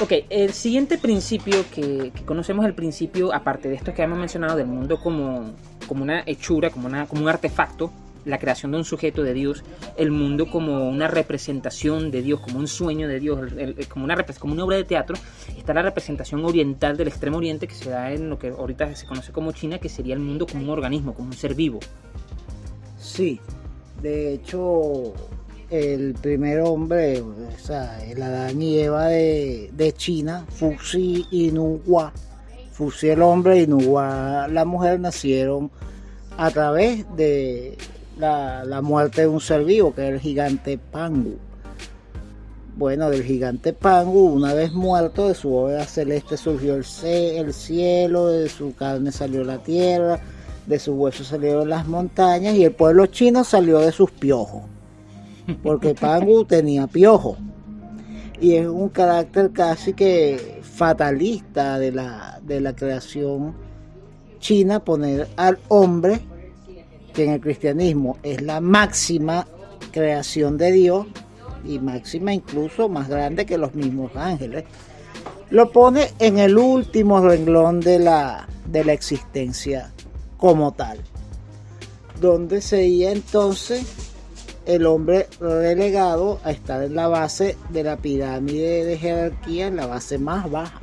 Ok, el siguiente principio que, conocemos, el principio, aparte de esto que hemos mencionado, del mundo como, como una hechura, como, una, como un artefacto, la creación de un sujeto de Dios, el mundo como una representación de Dios, como un sueño de Dios, como, una, como una obra de teatro, está la representación oriental del extremo oriente que se da en lo que ahorita se conoce como China, que sería el mundo como un organismo, como un ser vivo. Sí, de hecho, el primer hombre, o sea, el Adán y Eva de, China, Fuxi y Nuwa, Fuxi el hombre y Nuwa la mujer, nacieron a través de la, muerte de un ser vivo, que era el gigante Pangu. Bueno, del gigante Pangu, una vez muerto, de su bóveda celeste surgió el, el cielo, de su carne salió la tierra, de sus huesos salieron las montañas y el pueblo chino salió de sus piojos. Porque Pangu tenía piojos. Y es un carácter casi que fatalista de la, de la creación china poner al hombre, que en el cristianismo es la máxima creación de Dios y máxima incluso más grande que los mismos ángeles, lo pone en el último renglón de la, de la existencia como tal, donde sería entonces el hombre relegado a estar en la base de la pirámide de jerarquía, en la base más baja.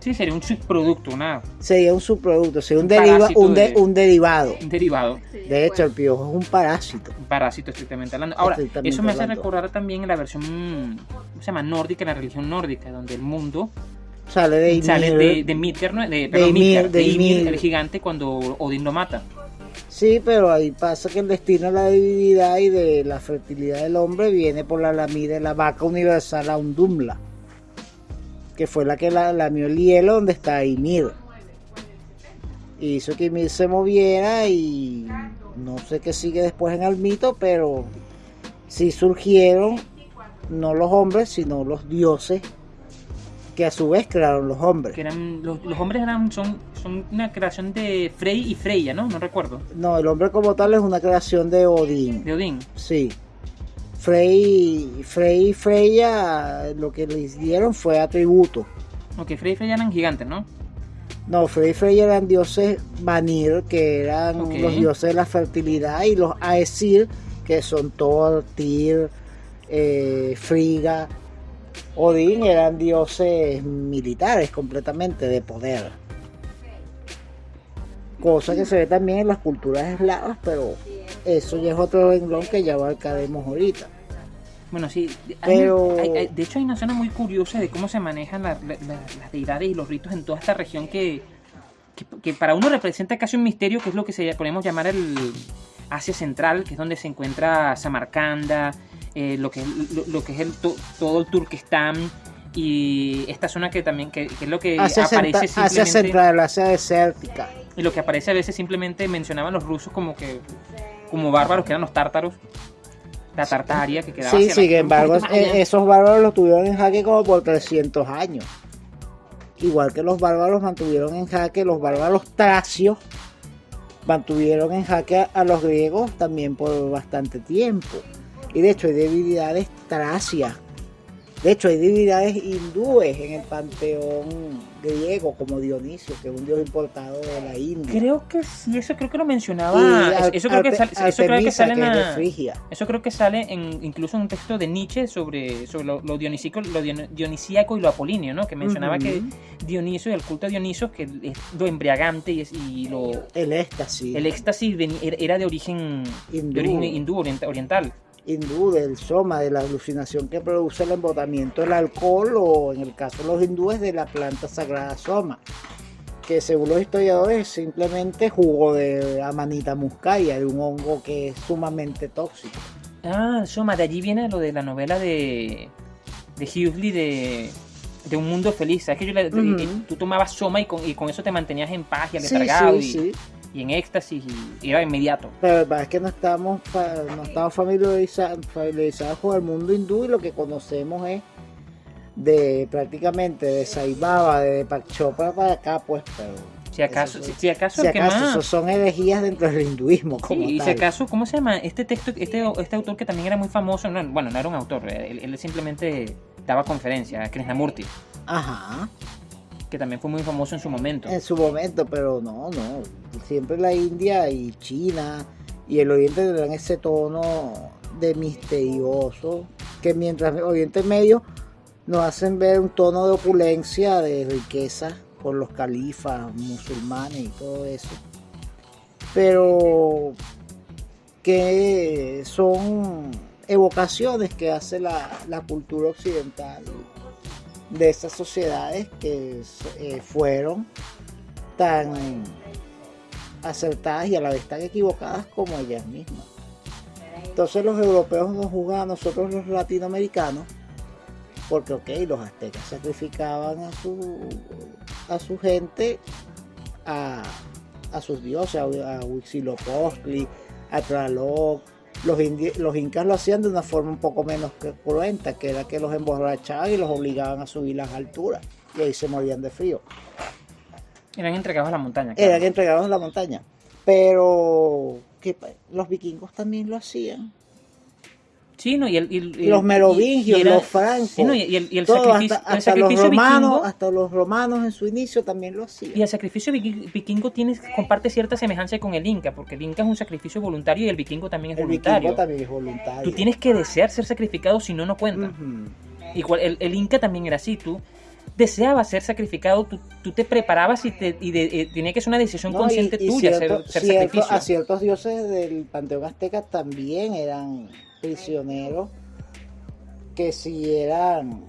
Sí, sería un subproducto, una, Sería un subproducto, sería un, Un deriva- un, de- de- un derivado. un derivado, De hecho, el piojo es un parásito. un parásito estrictamente hablando. Ahora, Estrictamente eso me hace hablando. recordar también la versión, ¿cómo se llama? Nórdica, la religión nórdica, donde el mundo Sale de Ymir. sale de, de Midgard, ¿no? de, perdón, Ymir, Midgard, de de Ymir, Ymir. el gigante, cuando Odín lo mata. Sí, pero ahí pasa que el destino de la divinidad y de la fertilidad del hombre viene por la lamida de la vaca universal Aundumla, que fue la que la, lamió el hielo donde está Ymir. Hizo que Ymir se moviera y no sé qué sigue después en el mito, pero sí surgieron no los hombres, sino los dioses, que a su vez crearon los hombres. Que eran, los, los hombres eran, son, son una creación de Frey y Freya, ¿no? No recuerdo. No, el hombre como tal es una creación de Odín. De Odín. Sí. Frey, Frey y Freya lo que les dieron fue atributo. Ok, Frey y Freya eran gigantes, ¿no? No, Frey y Freya eran dioses Vanir, que eran los dioses de la fertilidad, y los Aesir, que son Thor, Tyr, eh, Frigga, Odín, eran dioses militares completamente de poder. Cosa que se ve también en las culturas eslavas, pero eso ya es otro renglón que ya abarcaremos ahorita. Bueno, sí. hay- Pero- hay- hay- de hecho, hay una zona muy curiosa de cómo se manejan la- la- la- las deidades y los ritos en toda esta región que, que, que para uno representa casi un misterio, que es lo que se podemos llamar el Asia Central, que es donde se encuentra Samarcanda, eh, lo, que, lo, lo que es el, to- todo el Turquestán y esta zona que también que, que es lo que Asia, aparece Centra- Asia simplemente Central, Asia desértica. y lo que aparece a veces simplemente mencionaban los rusos como que como bárbaros que eran los tártaros la tartaria que quedaba Sí, hacia sin embargo, eh, esos bárbaros los tuvieron en jaque como por 300 años. Igual que los bárbaros mantuvieron en jaque, los bárbaros tracios mantuvieron en jaque a, a los griegos también por bastante tiempo. Y de hecho hay divinidades tracias. De hecho hay divinidades hindúes en el panteón griego como Dionisio, que es un dios importado de la India. Creo que sí, eso creo que lo mencionaba. Eso, creo que sale, eso creo que sale que eso creo que sale en incluso en un texto de Nietzsche sobre, sobre lo, lo dionisico, lo dion- dionisíaco y lo apolíneo, ¿no? Que mencionaba que Dionisio, el culto a Dioniso, que es lo embriagante y, es- y lo El éxtasis. el éxtasis era- de origen Hindú. de origen hindú orient- oriental. Hindú, del soma, de la alucinación que produce el embotamiento del alcohol o en el caso de los hindúes de la planta sagrada soma, que según los historiadores es simplemente jugo de amanita muscaria, de un hongo que es sumamente tóxico. Ah, Soma, de allí viene lo de la novela de, de Huxley de, de Un Mundo Feliz. ¿Sabes que yo le- y- y tú tomabas Soma y con, y con eso te mantenías en paz y Sí, aletargado sí, y, sí. Y en éxtasis y era inmediato. Pero la verdad es que no estamos, no estamos familiariza- familiarizados con el mundo hindú y lo que conocemos es de prácticamente de Sai Baba, de Deepak Chopra para acá, pues, pero Si acaso, Eso si, sí. si acaso Si el que acaso, más- esos son herejías dentro del hinduismo, Sí, como y si acaso, ¿cómo se llama? Este texto, este, este autor que también era muy famoso, no, bueno, no era un autor, él, él simplemente daba conferencias, Krishnamurti, Ajá, que también fue muy famoso en su momento. en su momento, pero no, no. Siempre la India y China y el Oriente tendrán ese tono de misterioso, que mientras el Oriente Medio nos hacen ver un tono de opulencia, de riqueza por los califas musulmanes y todo eso. Pero que son evocaciones que hace la, la cultura occidental de esas sociedades que eh, fueron tan acertadas y a la vez tan equivocadas como ellas mismas. Entonces los europeos nos juzgan a nosotros los latinoamericanos porque ok, los aztecas sacrificaban a su a su gente a, a sus dioses, a, a Huitzilopochtli, a Tlaloc. Los, los incas lo hacían de una forma un poco menos que cruenta, que era que los emborrachaban y los obligaban a subir las alturas. Y ahí se morían de frío. Eran entregados a la montaña. claro. Eran entregados en la montaña. Pero que pa- los vikingos también lo hacían. No, y, el, y el- los merovingios, y era- los francos. Sí, no, y el, y el Todo, sacrificio, hasta, hasta los sacrificio romanos, vikingo, hasta los romanos en su inicio también lo hacían. y el sacrificio viking- vikingo tiene, comparte cierta semejanza con el inca, porque el inca es un sacrificio voluntario y el vikingo también es voluntario. vikingo también es voluntario. Tú tienes que desear ser sacrificado, si no, no cuenta. Ujú. Igual, el, Inca también era así, tú deseabas ser sacrificado, tú, tú te preparabas y, te, y de- eh, tenía que ser una decisión No, consciente tuya cierto- ser, ser cierto- sacrificio. a ciertos dioses del panteón azteca también eran prisioneros que si eran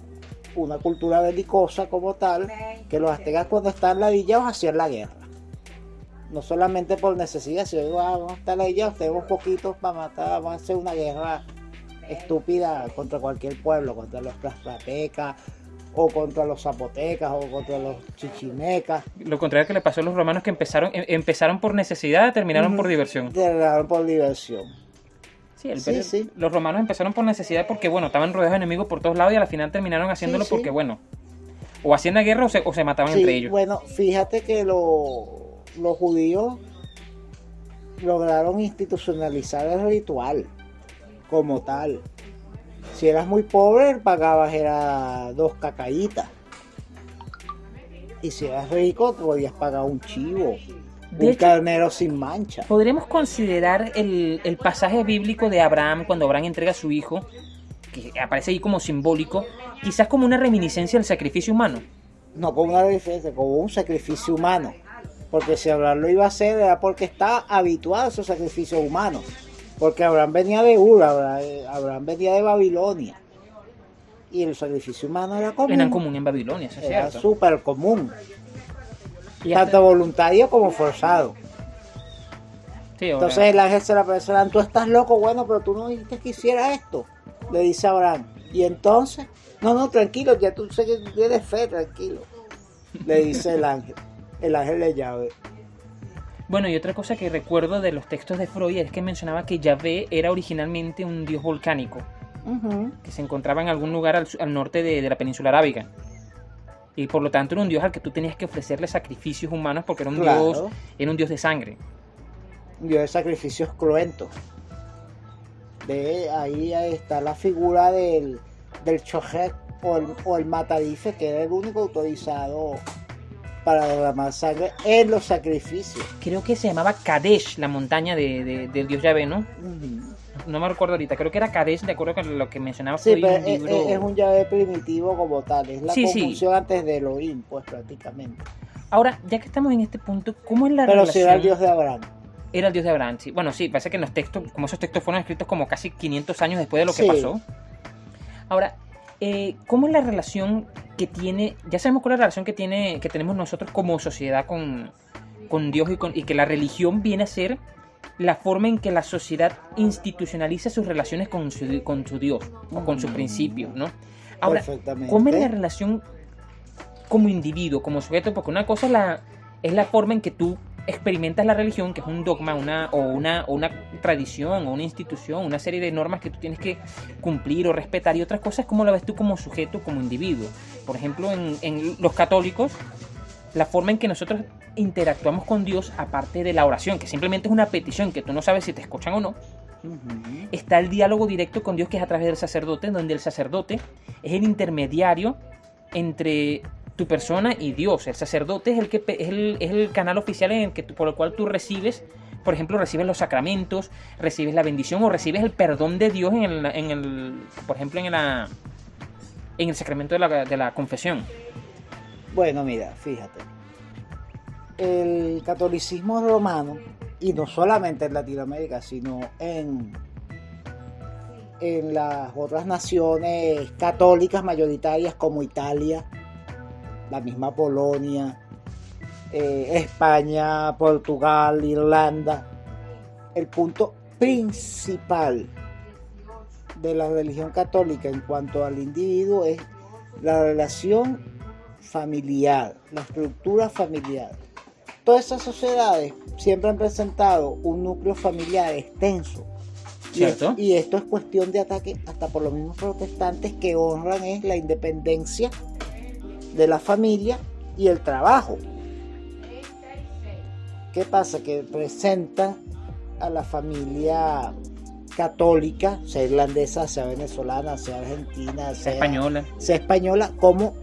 una cultura belicosa como tal, que los aztecas cuando estaban ladillados hacían la guerra. No solamente por necesidad, sino "Ah, vamos a estar ladillados, tenemos poquitos para matar, vamos a hacer una guerra estúpida contra cualquier pueblo, contra los tlaxcaltecas, o contra los zapotecas, o contra los chichimecas. Lo contrario que le pasó a los romanos que empezaron, em- empezaron por necesidad, terminaron por diversión. Terminaron por diversión. Sí, el Sí. Los romanos empezaron por necesidad porque, bueno, estaban rodeados de enemigos por todos lados y al final terminaron haciéndolo Sí, porque, bueno, o hacían la guerra o se, o se mataban entre ellos. bueno, fíjate que lo- los judíos lograron institucionalizar el ritual como tal. Si eras muy pobre, pagabas era dos cacaítas. Y si eras rico, podías pagar un chivo, De un hecho- carnero sin mancha. Podremos considerar el, el pasaje bíblico de Abraham cuando Abraham entrega a su hijo, que aparece ahí como simbólico, quizás como una reminiscencia del sacrificio humano. No como una diferencia, como un sacrificio humano. Porque si Abraham lo iba a hacer era porque estaba habituado a esos sacrificios humanos. Porque Abraham venía de Ur, Abraham, Abraham venía de Babilonia. Y el sacrificio humano era común. Eran común en Babilonia, eso es Era súper común. Tanto voluntario como forzado. sí, Entonces el ángel se la persona, tú estás loco, bueno, pero tú no dijiste que hiciera esto. Le dice a Abraham. Y entonces, no, no, tranquilo, ya tú sé que tienes fe, tranquilo. Le dice el ángel. El ángel de llave. Bueno, y otra cosa que recuerdo de los textos de Freud es que mencionaba que Yahvé era originalmente un dios volcánico, que se encontraba en algún lugar al norte de, de la península arábiga. Y por lo tanto era un dios al que tú tenías que ofrecerle sacrificios humanos porque era un Claro. dios, era un dios de sangre. Dio de sacrificios cruentos. De ahí está la figura del, del chojet o el, o el matadife, que era el único autorizado para derramar sangre en los sacrificios. Creo que se llamaba Kadesh, la montaña de, de- del dios Yahvé, ¿no? Ujú. No me recuerdo ahorita, creo que era Kadesh, de acuerdo con lo que mencionaba Sí, pero un es, libro. es- un llave primitivo como tal, es la Sí, antes de Elohim, pues prácticamente. Ahora, ya que estamos en este punto, ¿cómo es la Pero si relación? era el dios de Abraham. Era el dios de Abraham, sí. Bueno, sí, parece que en los textos, como esos textos fueron escritos como casi 500 años después de lo que Sí. pasó. Ahora, eh, ¿cómo es la relación que tiene, ya sabemos cuál es la relación que tiene, que tenemos nosotros como sociedad con, con Dios y, con- y que la religión viene a ser la forma en que la sociedad institucionaliza sus relaciones con su, con su Dios o con sus Mm. principios, ¿no? Ahora. ¿cómo es la relación como individuo, como sujeto? Porque una cosa es la, es la forma en que tú experimentas la religión, que es un dogma una, o, una, o una tradición o una institución, una serie de normas que tú tienes que cumplir o respetar, y otras cosas cómo la ves tú como sujeto, como individuo. Por ejemplo, en, en los católicos, la forma en que nosotros interactuamos con Dios aparte de la oración, que simplemente es una petición que tú no sabes si te escuchan o no. Está el diálogo directo con Dios que es a través del sacerdote, donde el sacerdote es el intermediario entre tu persona y Dios. El sacerdote es el, que, es el, es el canal oficial en el que por el cual tú recibes, por ejemplo, recibes los sacramentos, recibes la bendición o recibes el perdón de Dios en el, en el por ejemplo, en, la, en el sacramento de la, de la confesión. Bueno, mira, fíjate. El catolicismo romano, y no solamente en Latinoamérica, sino en, en las otras naciones católicas mayoritarias como Italia, la misma Polonia, eh, España, Portugal, Irlanda, el punto principal de la religión católica en cuanto al individuo es la relación familiar, la estructura familiar. Todas esas sociedades siempre han presentado un núcleo familiar extenso. Y, ¿Cierto? y esto es cuestión de ataque hasta por los mismos protestantes que honran es la independencia de la familia y el trabajo. ¿Qué pasa? Que presentan a la familia católica, sea irlandesa, sea venezolana, sea argentina, Sea española. sea española como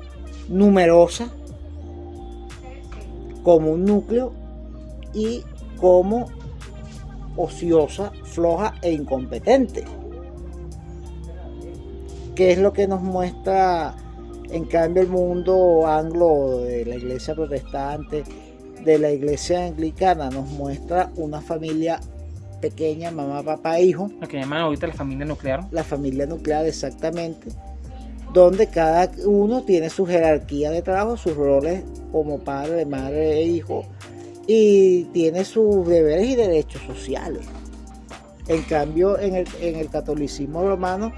numerosa, como un núcleo y como ociosa, floja e incompetente. ¿Qué es lo que nos muestra en cambio el mundo anglo de la iglesia protestante, de la iglesia anglicana? Nos muestra una familia pequeña, mamá, papá, hijo, Lo que llaman ahorita la familia nuclear. la familia nuclear exactamente, donde cada uno tiene su jerarquía de trabajo, sus roles como padre, madre e hijo, y tiene sus deberes y derechos sociales. En cambio, en el, en el catolicismo romano,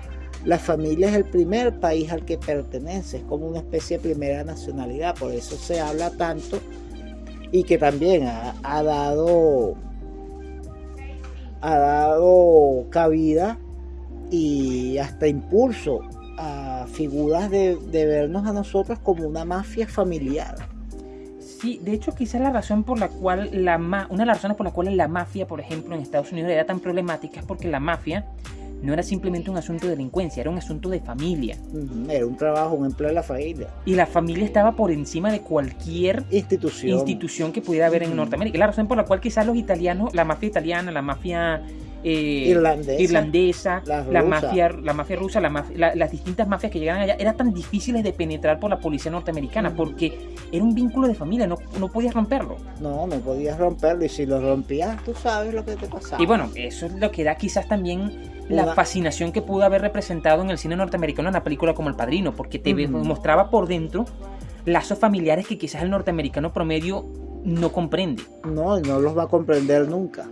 la familia es el primer país al que pertenece, es como una especie de primera nacionalidad, por eso se habla tanto y que también ha, ha dado ha dado cabida y hasta impulso a figuras de, de vernos a nosotros como una mafia familiar. Sí, de hecho quizás la razón por la cual la ma una de las razones por las cuales la mafia, por ejemplo, en Estados Unidos era tan problemática es porque la mafia no era simplemente un asunto de delincuencia, era un asunto de familia. Era un trabajo, un empleo de la familia. Y la familia estaba por encima de cualquier Institución. institución que pudiera haber en. Norteamérica. La razón por la cual quizás los italianos, la mafia italiana, la mafia eh, Irlandesa. irlandesa, La mafia, la mafia rusa, la mafia- la- las distintas mafias que llegaban allá, eran tan difíciles de penetrar por la policía norteamericana Ujú. porque era un vínculo de familia, no, no podías romperlo. No, no podías romperlo y si lo rompías, tú sabes lo que te pasaba. Y bueno, eso es lo que da quizás también la fascinación que pudo haber representado en el cine norteamericano en la película como El Padrino, porque te mostraba por dentro lazos familiares que quizás el norteamericano promedio no comprende. No, no los va a comprender nunca.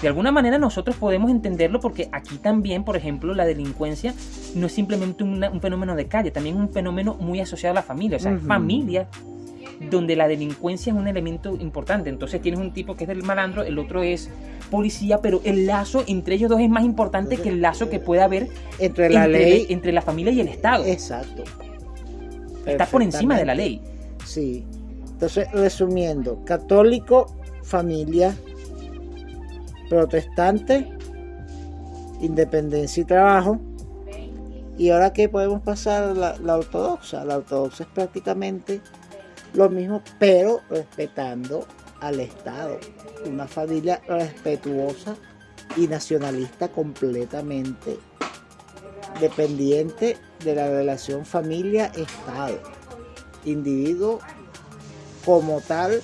De alguna manera nosotros podemos entenderlo porque aquí también, por ejemplo, la delincuencia no es simplemente una- un fenómeno de calle, también es un fenómeno muy asociado a la familia, o sea, es Ujú. familia donde la delincuencia es un elemento importante. Entonces tienes un tipo que es del malandro, el otro es policía, pero el lazo entre ellos dos es más importante que el lazo que pueda haber Entre la entre, ley. entre la familia y el Estado. Exacto. Está por encima de la ley. Sí. Entonces, resumiendo, católico, familia, protestante, independencia y trabajo. Y ahora que podemos pasar a la, la ortodoxa. La ortodoxa es prácticamente lo mismo, pero respetando al Estado. Una familia respetuosa y nacionalista completamente dependiente de la relación familia-Estado. Individuo como tal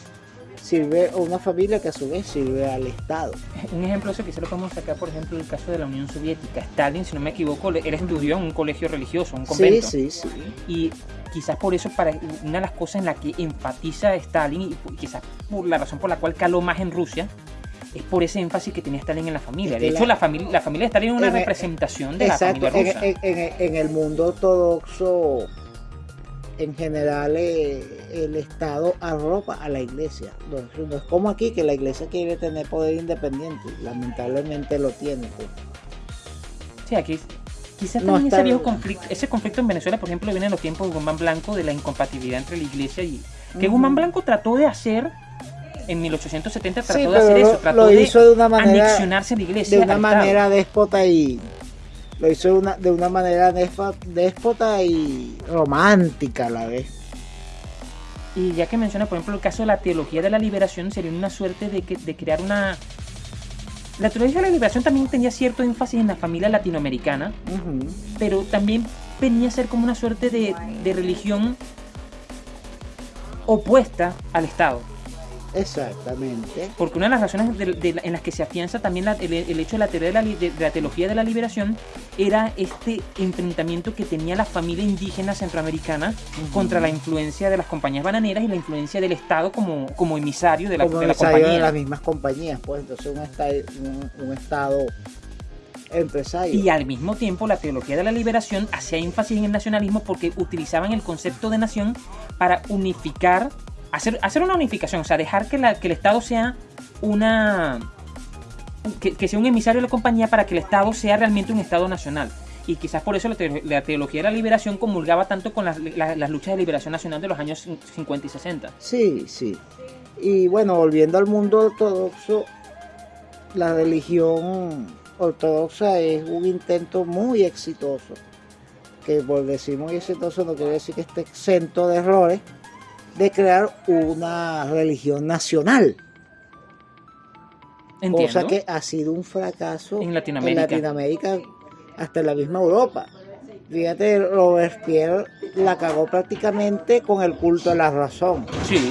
sirve a una familia que a su vez sirve al Estado. Un ejemplo de eso quizá lo podemos sacar, por ejemplo, el caso de la Unión Soviética. Stalin, si no me equivoco, él estudió en un colegio religioso, un Sí, convento. sí, sí. Y quizás por eso, para una de las cosas en la que enfatiza Stalin, y quizás por la razón por la cual caló más en Rusia, es por ese énfasis que tenía Stalin en la familia. Es De hecho, la- la, familia, la familia de Stalin es una el- representación de la familia rusa. en- en- en el mundo ortodoxo, en general, eh, el Estado arropa a la iglesia. No, no es como aquí que la iglesia quiere tener poder independiente. Lamentablemente lo tiene. pues. Sí, aquí quizás No también ese, viejo conflicto, ese conflicto en Venezuela, por ejemplo, viene en los tiempos de Guzmán Blanco de la incompatibilidad entre la iglesia y Que Ujú. Guzmán Blanco trató de hacer en 1870 trató Sí, de hacer eso, trató lo de, hizo de una manera- anexionarse a la iglesia. de una manera déspota y lo hizo de una, de una manera déspota y romántica a la vez. Y ya que menciona, por ejemplo, el caso de la teología de la liberación, sería una suerte de, que- de crear una... La teología de la liberación también tenía cierto énfasis en la familia latinoamericana, pero también venía a ser como una suerte de, de religión opuesta al Estado. Exactamente. Porque una de las razones de- de- en las que se afianza también la- el, el hecho de la, teoría de, la, de- de la teología de la liberación era este enfrentamiento que tenía la familia indígena centroamericana Ujú. contra la influencia de las compañías bananeras y la influencia del Estado como, como emisario de la, Como de la ensayo de compañía. las mismas compañías, pues entonces un, esta- un, un estado empresario. Y al mismo tiempo la teología de la liberación hacía énfasis en el nacionalismo porque utilizaban el concepto de nación para unificar, hacer, hacer una unificación, o sea, dejar que, la- que el Estado sea una... Que, sea un emisario de la compañía para que el Estado sea realmente un Estado nacional. Y quizás por eso la, teo- la teología de la liberación comulgaba tanto con las, la- las luchas de liberación nacional de los años 50 y 60. Sí, sí. Y bueno, volviendo al mundo ortodoxo, la religión ortodoxa es un intento muy exitoso. Que por decir muy exitoso no quiere decir que esté exento de errores, de crear una religión nacional. Entiendo. Cosa que ha sido un fracaso En Latinoamérica. en Latinoamérica, hasta en la misma Europa. Fíjate, Robespierre la cagó prácticamente con el culto a la razón. Sí,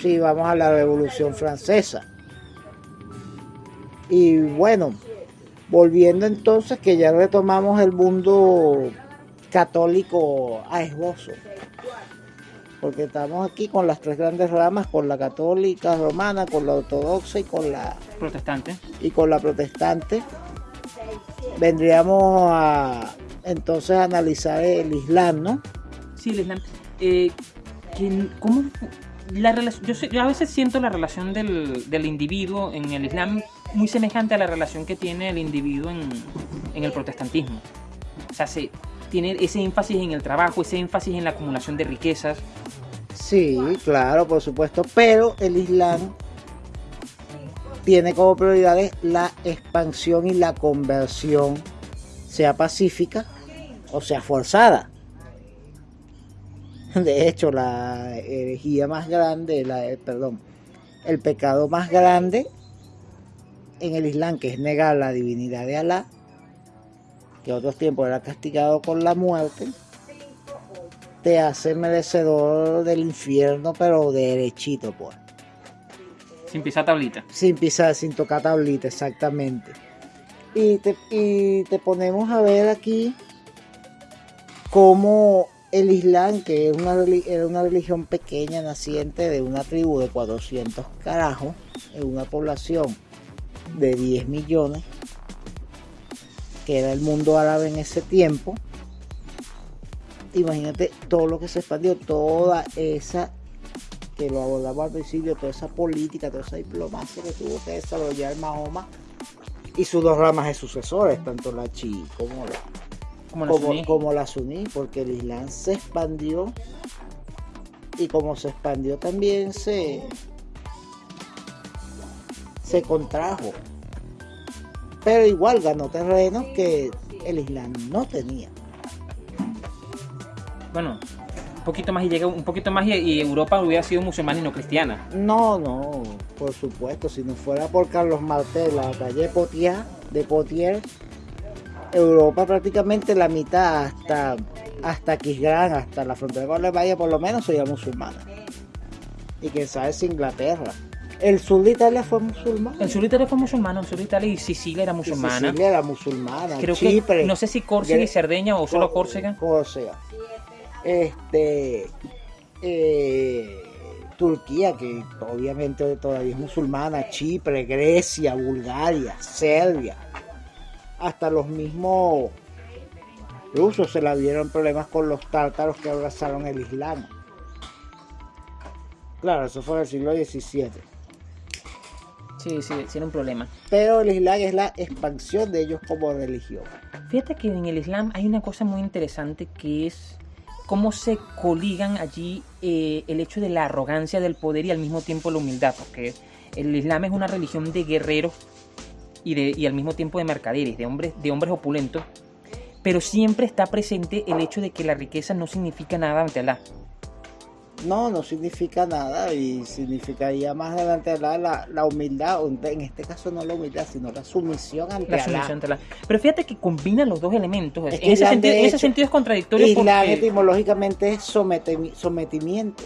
si vamos a la Revolución Francesa. Y bueno, volviendo entonces que ya retomamos el mundo católico a esbozo. Porque estamos aquí con las tres grandes ramas, con la católica romana, con la ortodoxa y con la protestante. y con la protestante. Vendríamos a entonces a analizar el Islam, ¿no? Sí, el Islam. Eh, ¿cómo la? Yo, sé- yo a veces siento la relación del, del individuo en el Islam muy semejante a la relación que tiene el individuo en, en el protestantismo. O sea, se, tiene ese énfasis en el trabajo, ese énfasis en la acumulación de riquezas. Sí, claro, por supuesto, pero el Islam tiene como prioridades la expansión y la conversión, sea pacífica o sea forzada. De hecho, la herejía más grande, la, perdón, el pecado más grande en el Islam, que es negar la divinidad de Alá, que otros tiempos era castigado con la muerte, te hace merecedor del infierno, pero derechito, pues. Sin pisar tablita. Sin pisar, sin tocar tablita, exactamente. Y te, y te ponemos a ver aquí cómo el Islam, que es una, era una religión pequeña, naciente de una tribu de 400 carajos, en una población de 10 millones, que era el mundo árabe en ese tiempo. Imagínate todo lo que se expandió, toda esa que lo abordamos al principio, toda esa política, toda esa diplomacia que tuvo que desarrollar Mahoma y sus dos ramas de sucesores, tanto la chi como la, Como la como, suní. como la suní, porque el Islam se expandió y como se expandió también se, se contrajo. Pero igual ganó terrenos que el Islam no tenía. Bueno, un poquito más y llega un poquito más y, Europa hubiera sido musulmana y no cristiana. No, no, por supuesto, si no fuera por Carlos Martel, la calle Potier, de Potier, Europa prácticamente la mitad hasta hasta Quisgrán, hasta la frontera con Alemania por lo menos sería musulmana. Y quién sabe si Inglaterra. El sur de Italia fue musulmán. El sur de Italia fue musulmano, el sur de Italia y Sicilia era musulmana. Sicilia era musulmana. Creo Chipre. que no sé si Córcega y Cerdeña o solo Córcega. Córcega. Este. eh, Turquía, que obviamente todavía es musulmana, Chipre, Grecia, Bulgaria, Serbia, hasta los mismos rusos se la vieron problemas con los tártaros que abrazaron el Islam. Claro, eso fue en el siglo XVII. Sí, sí, sí era un problema. Pero el Islam es la expansión de ellos como religión. Fíjate que en el Islam hay una cosa muy interesante que es cómo se coligan allí eh, el hecho de la arrogancia del poder y al mismo tiempo la humildad, porque el Islam es una religión de guerreros y, de, y al mismo tiempo de mercaderes, de hombres, de hombres opulentos, pero siempre está presente el hecho de que la riqueza no significa nada ante Allah. No, no significa nada y significaría más adelante la, la, la humildad, en este caso no la humildad, sino la sumisión ante La sumisión ante Allah. Pero fíjate que combina los dos elementos. Es en, ese sentido, ese es contradictorio Islam porque... etimológicamente es sometimiento.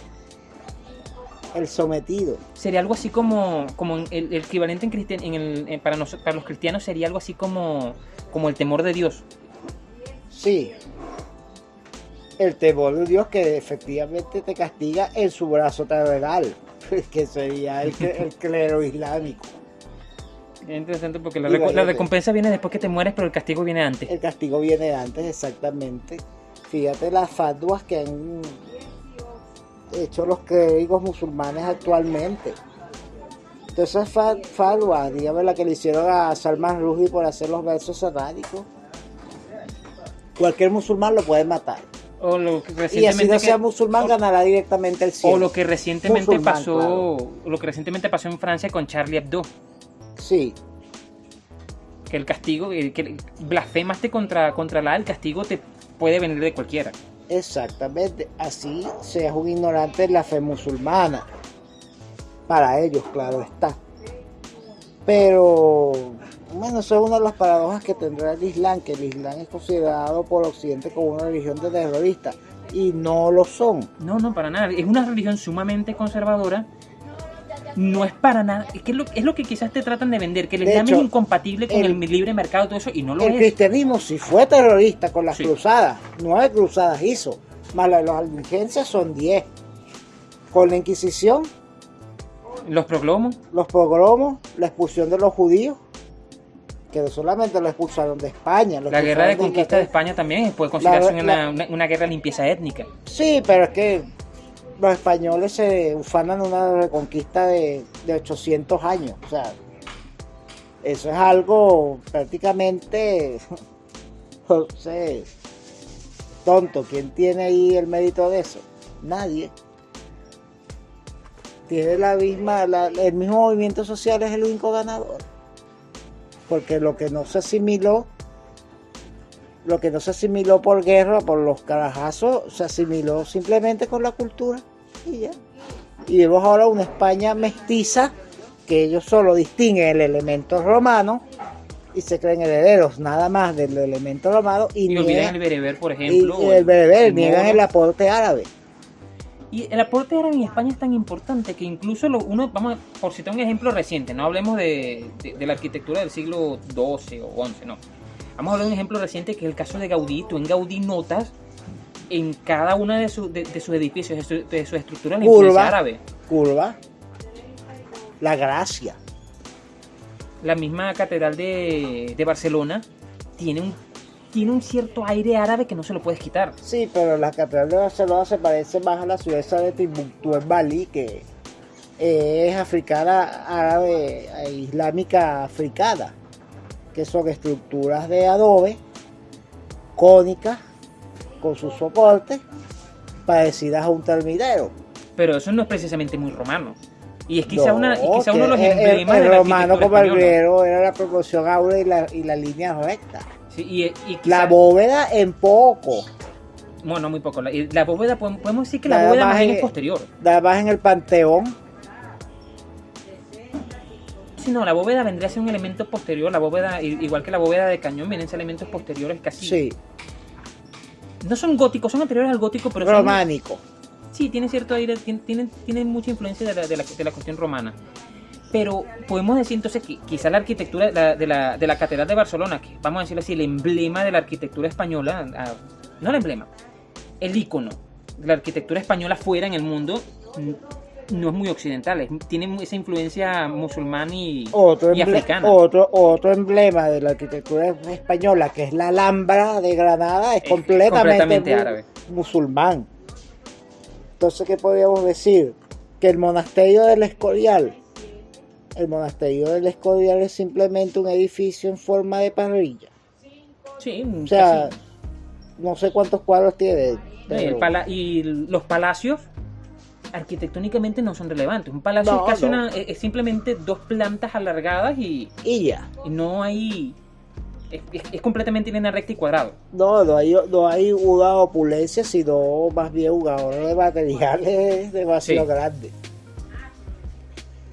El sometido. sería algo así como, como el, el equivalente en cristian, en el, en- para, nos- para los cristianos sería algo así como, como el temor de Dios. Sí. El temor de Dios que efectivamente te castiga en su brazo terrenal, que sería el, clero islámico. Es interesante porque la, reco- recompensa viene después que te mueres, pero el castigo viene antes. El castigo viene antes, exactamente. Fíjate las fatwas que han hecho los clérigos musulmanes actualmente. Entonces dígame la que le hicieron a Salman Rushdie por hacer los versos satánicos. Cualquier musulmán lo puede matar. O lo que Y así recientemente no sea musulmán o- ganará directamente el cielo. o lo que recientemente Musulmán, pasó, claro. lo que recientemente pasó en Francia con Charlie Hebdo, Sí, que el castigo, eh, que blasfemaste contra contra la, el castigo te puede venir de cualquiera. exactamente. Así seas un ignorante de la fe musulmana. Para ellos, claro está. Pero, bueno, eso es una de las paradojas que tendrá el Islam, que el Islam es considerado por Occidente como una religión de terroristas. Y no lo son. No, no, para nada. Es una religión sumamente conservadora. No es para nada. Es que es lo, es lo que quizás te tratan de vender, que el Islam hecho, es incompatible con el, el- libre mercado y todo eso, y no lo El es. cristianismo sí fue terrorista con las Sí. cruzadas. Nueve cruzadas hizo. Más la de los albigenses son diez. Con la Inquisición, Los proglomos, los pogromos, la expulsión de los judíos, que no solamente lo expulsaron de España. la guerra de conquista de. España también puede considerarse La- una, la- una- una guerra de limpieza étnica. Sí, pero es que los españoles se ufanan una reconquista de, de 800 años. O sea, eso es algo prácticamente, no sé, tonto. ¿Quién tiene ahí el mérito de eso? Nadie. Tiene la misma, la- el mismo movimiento social es el único ganador. Porque lo que no se asimiló lo que no se asimiló por guerra, por los carajazos, se asimiló simplemente con la cultura y ya. Y vemos ahora una España mestiza que ellos solo distinguen el elemento romano y se creen herederos nada más del elemento romano y, Y olvidan niegan, el bereber, por ejemplo. y el bereber, niegan el aporte árabe. Y el aporte árabe en España es tan importante que incluso lo, uno, vamos a, por citar un ejemplo reciente, no hablemos de, de- de la arquitectura del siglo XII o XI, no. Vamos a hablar de un ejemplo reciente que es el caso de Gaudí. Tú en Gaudí notas en cada uno de, sus- de, de sus edificios, de, su- de sus estructuras, la influencia Curva. árabe. Curva, la gracia. La misma catedral de, de Barcelona tiene un, tiene un cierto aire árabe que no se lo puedes quitar. Sí, pero la catedral de Barcelona se parece más a la ciudad de Timbuktu en Bali, que es africana, árabe, e islámica africana, que son estructuras de adobe, cónicas, con sus soportes, parecidas a un termidero. Pero eso no es precisamente muy romano. Y es quizá, No, una, y quizá que uno de los el- el- emblemas el romano como el griego era la proporción áurea y la, y la línea recta. Sí, y, y quizá- La bóveda en poco, Bueno, muy poco. La, bóveda, podemos decir que la bóveda más bien es- posterior. nada más en el panteón. Sí, no, la bóveda vendría a ser un elemento posterior. La bóveda, igual que la bóveda de cañón, vienen a ser elementos posteriores casi. Sí, No son góticos, son anteriores al gótico, pero son- románico. Sí, tiene cierto aire, tien- tienen, tienen mucha influencia de la, de, la, de la cuestión romana. Pero podemos decir entonces que quizá la arquitectura de la, de la, de la Catedral de Barcelona, que vamos a decirlo así, el emblema de la arquitectura española, ah, no el emblema, el icono de la arquitectura española fuera en el mundo, no es muy occidental, es- tiene esa influencia musulmán y, Otro, y africana. otro, otro emblema de la arquitectura española, que es la Alhambra de Granada, es Es completamente, completamente mu- árabe. musulmán. Entonces, ¿qué podríamos decir? Que el monasterio del Escorial, el monasterio del Escorial es simplemente un edificio en forma de parrilla. Sí, O sea, casi. no sé cuántos cuadros tiene, y, el Pero- pala- y los palacios arquitectónicamente no son relevantes. Un palacio No, es casi no. una, es, simplemente dos plantas alargadas y, Y ya. y no hay... Es, es- es completamente en línea recta y cuadrado. No, no hay, no hay una opulencia, sino más bien un ahorro de materiales demasiado Sí. grande.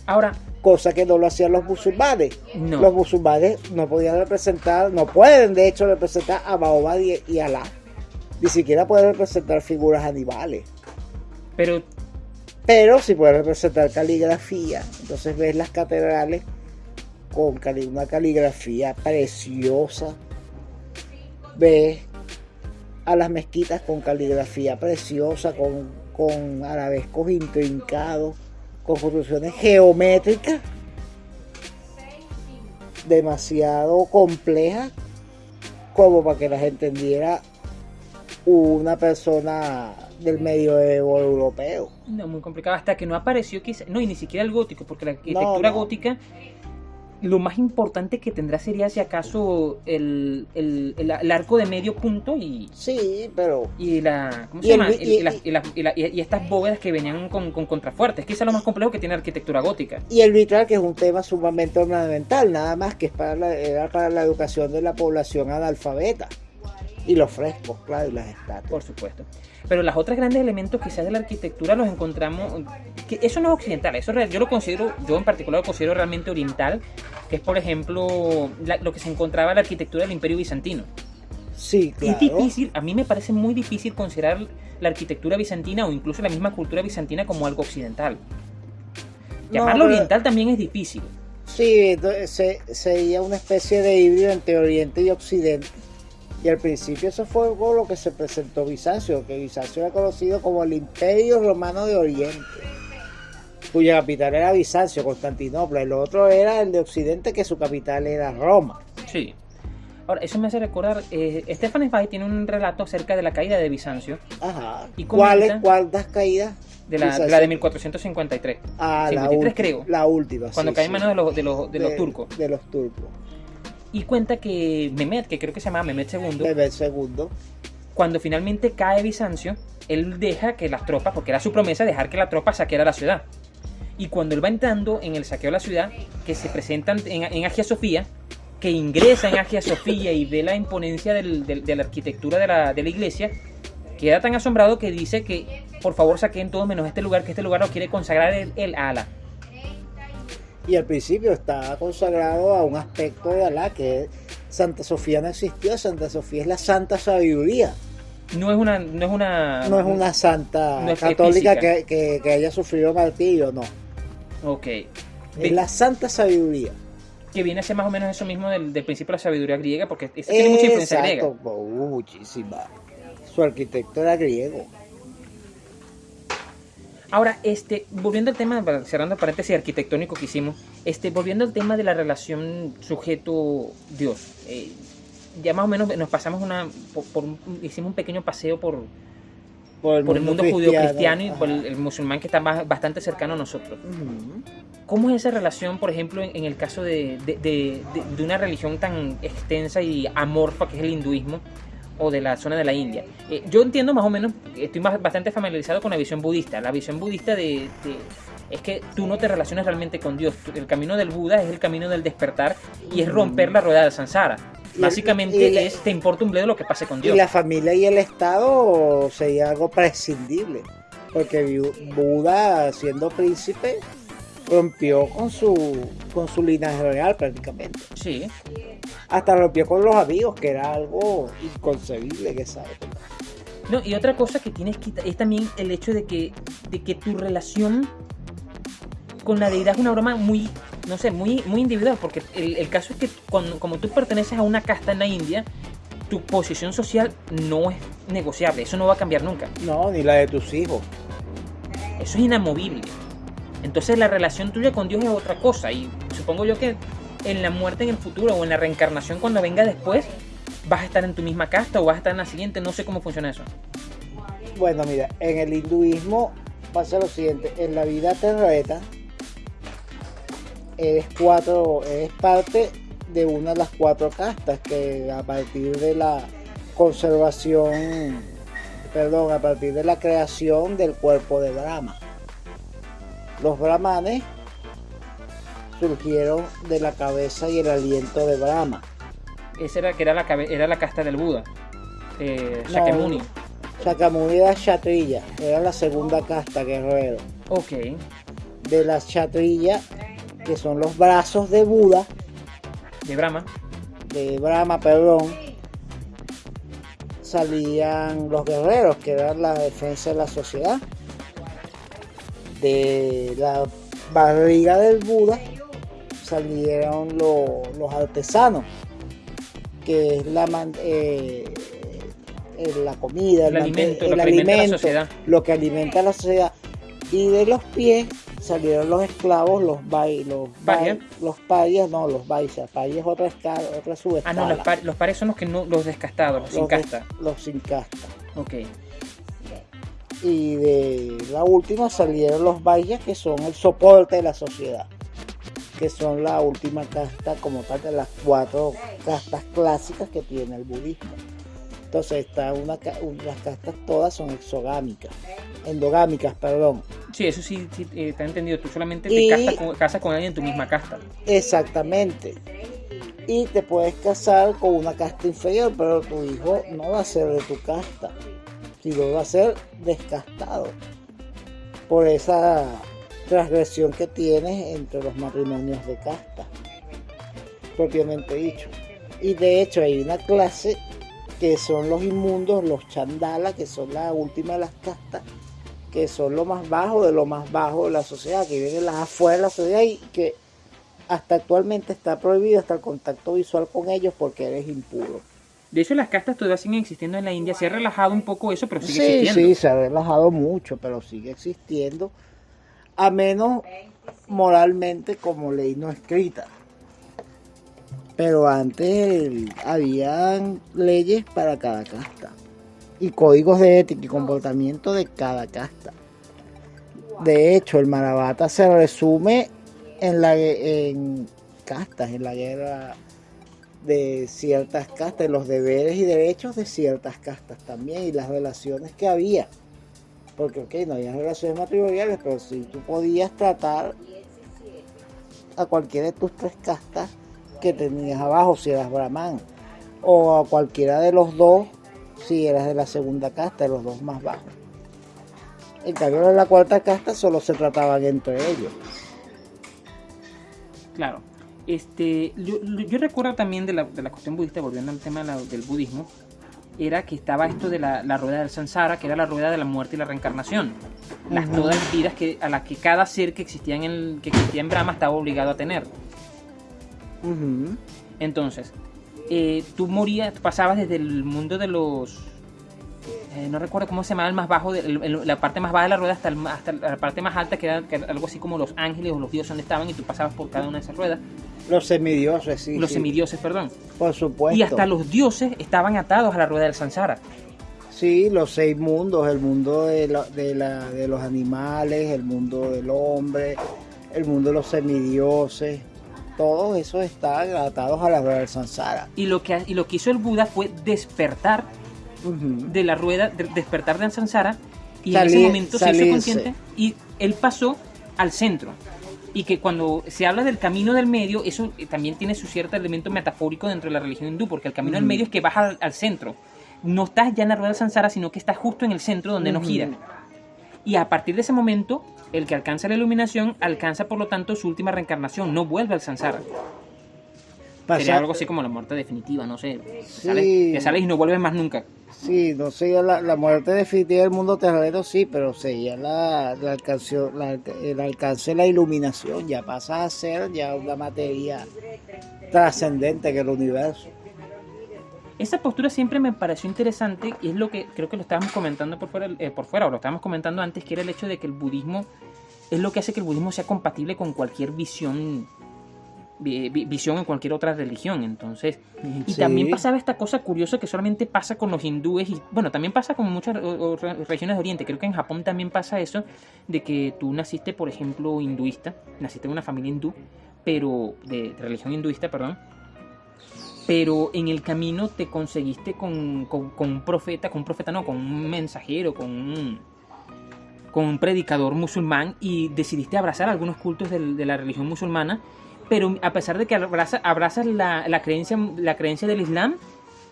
Ahora, Cosa que no lo hacían los musulmanes. no. Los musulmanes no podían representar, no pueden de hecho representar a Mahoma y, y Alá. Ni siquiera pueden representar figuras animales. Pero Pero sí pueden representar caligrafía. Entonces ves las catedrales con cali- una caligrafía preciosa. Ves a las mezquitas con caligrafía preciosa, con, con arabescos intrincados, con construcciones geométricas demasiado complejas como para que las entendiera una persona del medioevo europeo. No, muy complicado. Hasta que no apareció quizá, no, y ni siquiera el gótico, porque la arquitectura no. gótica, lo más importante que tendrá sería si acaso el, el- el- el arco de medio punto y, Sí, pero y la ¿cómo se llama? Y, estas bóvedas que venían con, con contrafuertes, que es lo más complejo que tiene la arquitectura gótica. y el vitral que es un tema sumamente ornamental, nada más que es para la, era para la educación de la población analfabeta. Y los frescos, claro, y las estatuas. Por supuesto. Pero los otros grandes elementos quizás de la arquitectura los encontramos, que eso no es occidental, eso yo lo considero, yo en particular lo considero realmente oriental, que es por ejemplo la- lo que se encontraba en la arquitectura del Imperio Bizantino. Sí, claro. Es difícil, a mí me parece muy difícil considerar la arquitectura bizantina o incluso la misma cultura bizantina como algo occidental. No, Llamarlo pero- oriental también es difícil. Sí, se- sería una especie de híbrido entre Oriente y Occidente. Y al principio eso fue algo lo que se presentó Bizancio, que Bizancio era conocido como el Imperio Romano de Oriente, cuya capital era Bizancio, Constantinopla. El otro era el de Occidente, que su capital era Roma. Sí. Ahora, eso me hace recordar, eh, Stefan Zweig tiene un relato acerca de la caída de Bizancio, Ajá. ¿Y ¿Cuáles? ¿Cuántas caídas? de la, de la de 1453, Ah, la 53 última, creo. La última. cuando sí, cae en sí. manos de los, de los, de los turcos. De los turcos. Y cuenta que Mehmet, que creo que se llama Mehmet II, cuando finalmente cae Bizancio, él deja que las tropas, porque era su promesa dejar que la tropa saqueara la ciudad. Y cuando él va entrando en el saqueo de la ciudad, que se presentan en, en Agia Sofía, que ingresa en Agia Sofía y ve la imponencia del- del- de la arquitectura de la, de la iglesia, queda tan asombrado que dice que por favor saquen todos menos este lugar, que este lugar lo quiere consagrar él, él a Alá. Y al principio está consagrado a un aspecto de Alá que Santa Sofía no existió, Santa Sofía es la santa sabiduría, No es una, no es una, no es una santa No es católica que, que- que haya sufrido martirio, no, Ok. es la santa sabiduría. que viene a ser más o menos eso mismo del, del principio de la sabiduría griega, porque tiene mucha influencia griega. Uh, muchísima. Su arquitecto era griego. Ahora, este, volviendo al tema, cerrando el paréntesis arquitectónico que hicimos, este, volviendo al tema de la relación sujeto-dios, eh, ya más o menos nos pasamos una, por, por hicimos un pequeño paseo por, por el mundo judío-cristiano y por el, el musulmán que está más- bastante cercano a nosotros. Ujú. ¿Cómo es esa relación, por ejemplo, en, en el caso de- de- de- de una religión tan extensa y amorfa que es el hinduismo o de la zona de la India? Eh, yo entiendo más o menos, estoy más- bastante familiarizado con la visión budista. La visión budista de, de- es que tú no te relacionas realmente con Dios. El camino del Buda es el camino del despertar y es romper la rueda del samsara. Y el- Básicamente y es, te importa un bledo lo que pase con Y Dios. la familia y el Estado sería algo prescindible, porque Buda, siendo príncipe, rompió con su, con su linaje real prácticamente. Sí. Hasta rompió con los amigos, que era algo inconcebible en esa época. No, y otra cosa que tienes que es también el hecho de que, de que tu relación con la deidad es una broma muy, no sé, muy, muy individual, porque el, el caso es que cuando, como tú perteneces a una casta en la India, tu posición social no es negociable, eso no va a cambiar nunca, No, ni la de tus hijos. eso es inamovible. Entonces la relación tuya con Dios es otra cosa, y supongo yo que en la muerte en el futuro o en la reencarnación cuando venga después, vas a estar en tu misma casta o vas a estar en la siguiente, no sé cómo funciona eso. Bueno, mira, en el hinduismo pasa lo siguiente, en la vida terrena eres cuatro, eres parte de una de las cuatro castas que a partir de la conservación perdón, a partir de la creación del cuerpo de Brahma. Los brahmanes surgieron de la cabeza y el aliento de Brahma. Esa era, que era, la, era la casta del Buda. Eh, No. Shakyamuni. Shakyamuni era Kshatriya, era la segunda casta guerrero. Ok. De las Kshatriya, que son los brazos de Buda, De Brahma. de Brahma, perdón, salían los guerreros, que eran la defensa de la sociedad. De la barriga del Buda salieron lo- los artesanos, que es la, eh, la comida, El alimento, el lo que alimenta alimento, sociedad. lo que alimenta a la sociedad. Y de los pies salieron los esclavos, los bai, los bai- los parias, no, los baisas, parias otra escala, otra Ah, subescala. no, los, par- los pares son los que no, los descastados, los sin de- casta. Los sin casta. Ok. Y de la última salieron los baisas, que son el soporte de la sociedad, que son la última casta como tal de las cuatro castas clásicas que tiene el budismo. Entonces está una, ca- un- las castas todas son exogámicas, endogámicas, perdón. Sí, eso sí, sí eh, te he entendido. Tú solamente te casas con, casas con alguien en tu misma casta. Exactamente. Y te puedes casar con una casta inferior, pero tu hijo no va a ser de tu casta, sino va a ser descastado por esa transgresión que tienes entre los matrimonios de casta, propiamente dicho. Y de hecho hay una clase que son los inmundos, los chandala, que son la última de las castas, que son lo más bajo de lo más bajo de la sociedad, que viven las afuera de la sociedad y que hasta actualmente está prohibido hasta el contacto visual con ellos porque eres impuro. De hecho, las castas todavía siguen existiendo en la India. Se ha relajado un poco eso, pero sigue Sí, existiendo. sí, se ha relajado mucho, pero sigue existiendo, a menos moralmente como ley no escrita. Pero antes habían leyes para cada casta y códigos de ética y comportamiento de cada casta. De hecho, el Mahabharata se resume en la en castas, en la guerra de ciertas castas, los deberes y derechos de ciertas castas también y las relaciones que había. Porque, ok, no había relaciones matrimoniales, pero si tú podías tratar a cualquiera de tus tres castas que tenías abajo, si eras brahman, o a cualquiera de los dos, si eras de la segunda casta, de los dos más bajos. En cambio, de la cuarta casta solo se trataban entre ellos. Claro. Este, yo, yo recuerdo también de la, de la cuestión budista, volviendo al tema de la- del budismo, era que estaba esto de la, la rueda del samsara, que era la rueda de la muerte y la reencarnación. Las todas las vidas que, a las que cada ser que existía en el, que existía en Brahma estaba obligado a tener. Entonces, eh, tú morías, pasabas desde el mundo de los. Eh, no recuerdo cómo se llamaba el más bajo, de- el- el- la parte más baja de la rueda hasta, el hasta la parte más alta, que era, que era algo así como los ángeles o los dioses donde estaban, y tú pasabas por cada una de esas ruedas. Los semidioses, sí. los sí, semidioses, perdón. Por supuesto. Y hasta los dioses estaban atados a la rueda del Sansara. Sí, los seis mundos, el mundo de, la- de, la- de los animales, el mundo del hombre, el mundo de los semidioses, todos esos están atados a la rueda del Sansara. Y lo que, y lo que hizo el Buda fue despertar De la rueda, de- despertar del Sansara, y en Salir- ese momento se hizo consciente y él pasó al centro. Y que cuando se habla del camino del medio, eso eh, también tiene su cierto elemento metafórico dentro de la religión hindú, porque el camino del medio es que vas al, al centro. No estás ya en la rueda del Sansara, sino que estás justo en el centro donde no Ujú. gira. Y a partir de ese momento, el que alcanza la iluminación alcanza por lo tanto su última reencarnación, no vuelve al Sansara. Sería algo así como la muerte definitiva, no sé. Sí. sales, sales y no vuelves más nunca. Sí, no sería la, la muerte definitiva del mundo terreno, sí, pero sería la, la alcancio- la- el alcance de la iluminación, ya pasa a ser ya una materia trascendente que el universo. Esa postura siempre me pareció interesante y es lo que creo que lo estábamos comentando por fuera, eh, por fuera o lo estábamos comentando antes, que era el hecho de que el budismo es lo que hace que el budismo sea compatible con cualquier visión vi- vi- visión en cualquier otra religión entonces y Sí. también pasaba esta cosa curiosa que solamente pasa con los hindúes y bueno también pasa con muchas o- o re- regiones de Oriente creo que en Japón también pasa eso de que tú naciste por ejemplo hinduista naciste en una familia hindú pero de, de religión hinduista perdón pero en el camino te conseguiste con, con- con un profeta, con un profeta no, con un mensajero, con un, con un predicador musulmán y decidiste abrazar algunos cultos de la religión musulmana, pero a pesar de que abraza- abrazas la, la creencia, la creencia del Islam,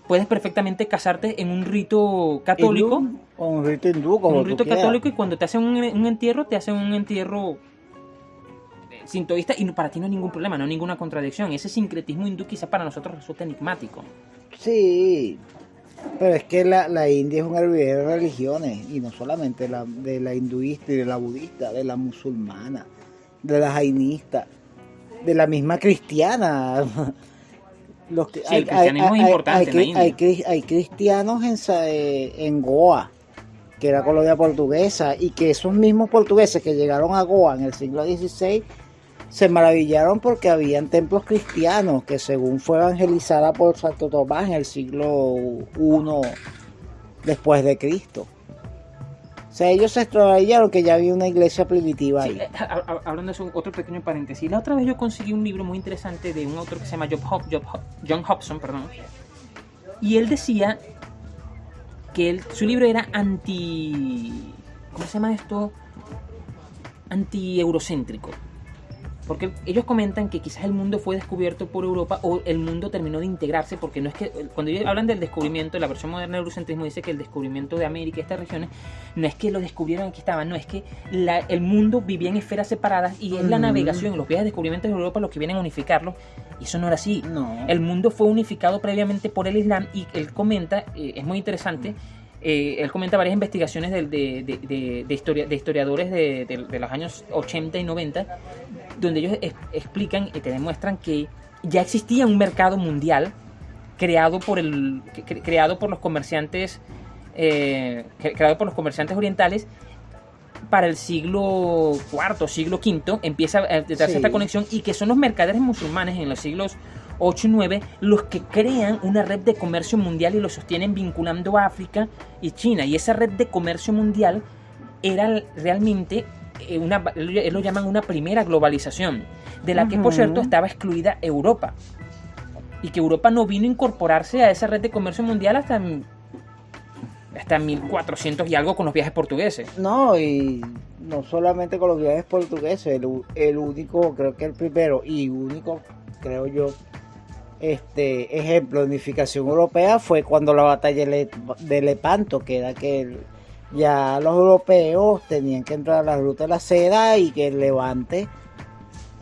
puedes perfectamente casarte en un rito católico, Hindú, o un rito hindú, como un rito quieras. católico y cuando te hacen un, un entierro, te hacen un entierro sintoísta y para ti no hay ningún problema, no hay ninguna contradicción. Ese sincretismo hindú quizás para nosotros resulta enigmático. Sí, pero es que la, la India es un hervidero de religiones, y no solamente la, de la hinduista y de la budista, de la musulmana, de la jainista, de la misma cristiana. Los que- Sí, el cristianismo es importante en la hay- India. hay hay cristianos en, eh, en Goa, que era colonia portuguesa, y que esos mismos portugueses que llegaron a Goa en el siglo XVI se maravillaron porque habían templos cristianos que según fue evangelizada por Santo Tomás en el siglo I después de Cristo. O sea, ellos se extraviaron que ya había una iglesia primitiva ahí. eh, hablando de eso, otro pequeño paréntesis. La otra vez yo conseguí un libro muy interesante de un autor que se llama Job Hop- Job Hop- John Hobson, perdón. Y él decía que él- su libro era anti... ¿Cómo se llama esto? Anti-eurocéntrico. Porque ellos comentan que quizás el mundo fue descubierto por Europa o el mundo terminó de integrarse, porque no es que, cuando ellos hablan del descubrimiento, la versión moderna del eurocentrismo dice que el descubrimiento de América y estas regiones, no es que lo descubrieron aquí estaban, no, es que la- el mundo vivía en esferas separadas y es la Mm. navegación, los viajes de descubrimiento de Europa los que vienen a unificarlo, y eso no era así. No. El mundo fue unificado previamente por el Islam y él comenta, eh, es muy interesante, eh, él comenta varias investigaciones de, de- de- de historia- de historiadores de, los años 80 y 90, donde ellos es- explican y te demuestran que ya existía un mercado mundial creado por, el, cre- creado por los comerciantes eh, cre- creado por los comerciantes orientales para el siglo IV, siglo V, empieza a darse Sí. esta conexión y que son los mercaderes musulmanes en los siglos 8 y 9 los que crean una red de comercio mundial y lo sostienen vinculando a África y China. Y esa red de comercio mundial era realmente eh, una, lo llaman una primera globalización, de la que por cierto estaba excluida Europa. Y que Europa no vino a incorporarse a esa red de comercio mundial hasta, hasta 1400 y algo con los viajes portugueses. No, y no solamente con los viajes portugueses, el, el único, creo que el primero y único, creo yo, este ejemplo de unificación europea fue cuando la batalla de Le- de Lepanto, que era que ya los europeos tenían que entrar a la ruta de la seda y que el levante,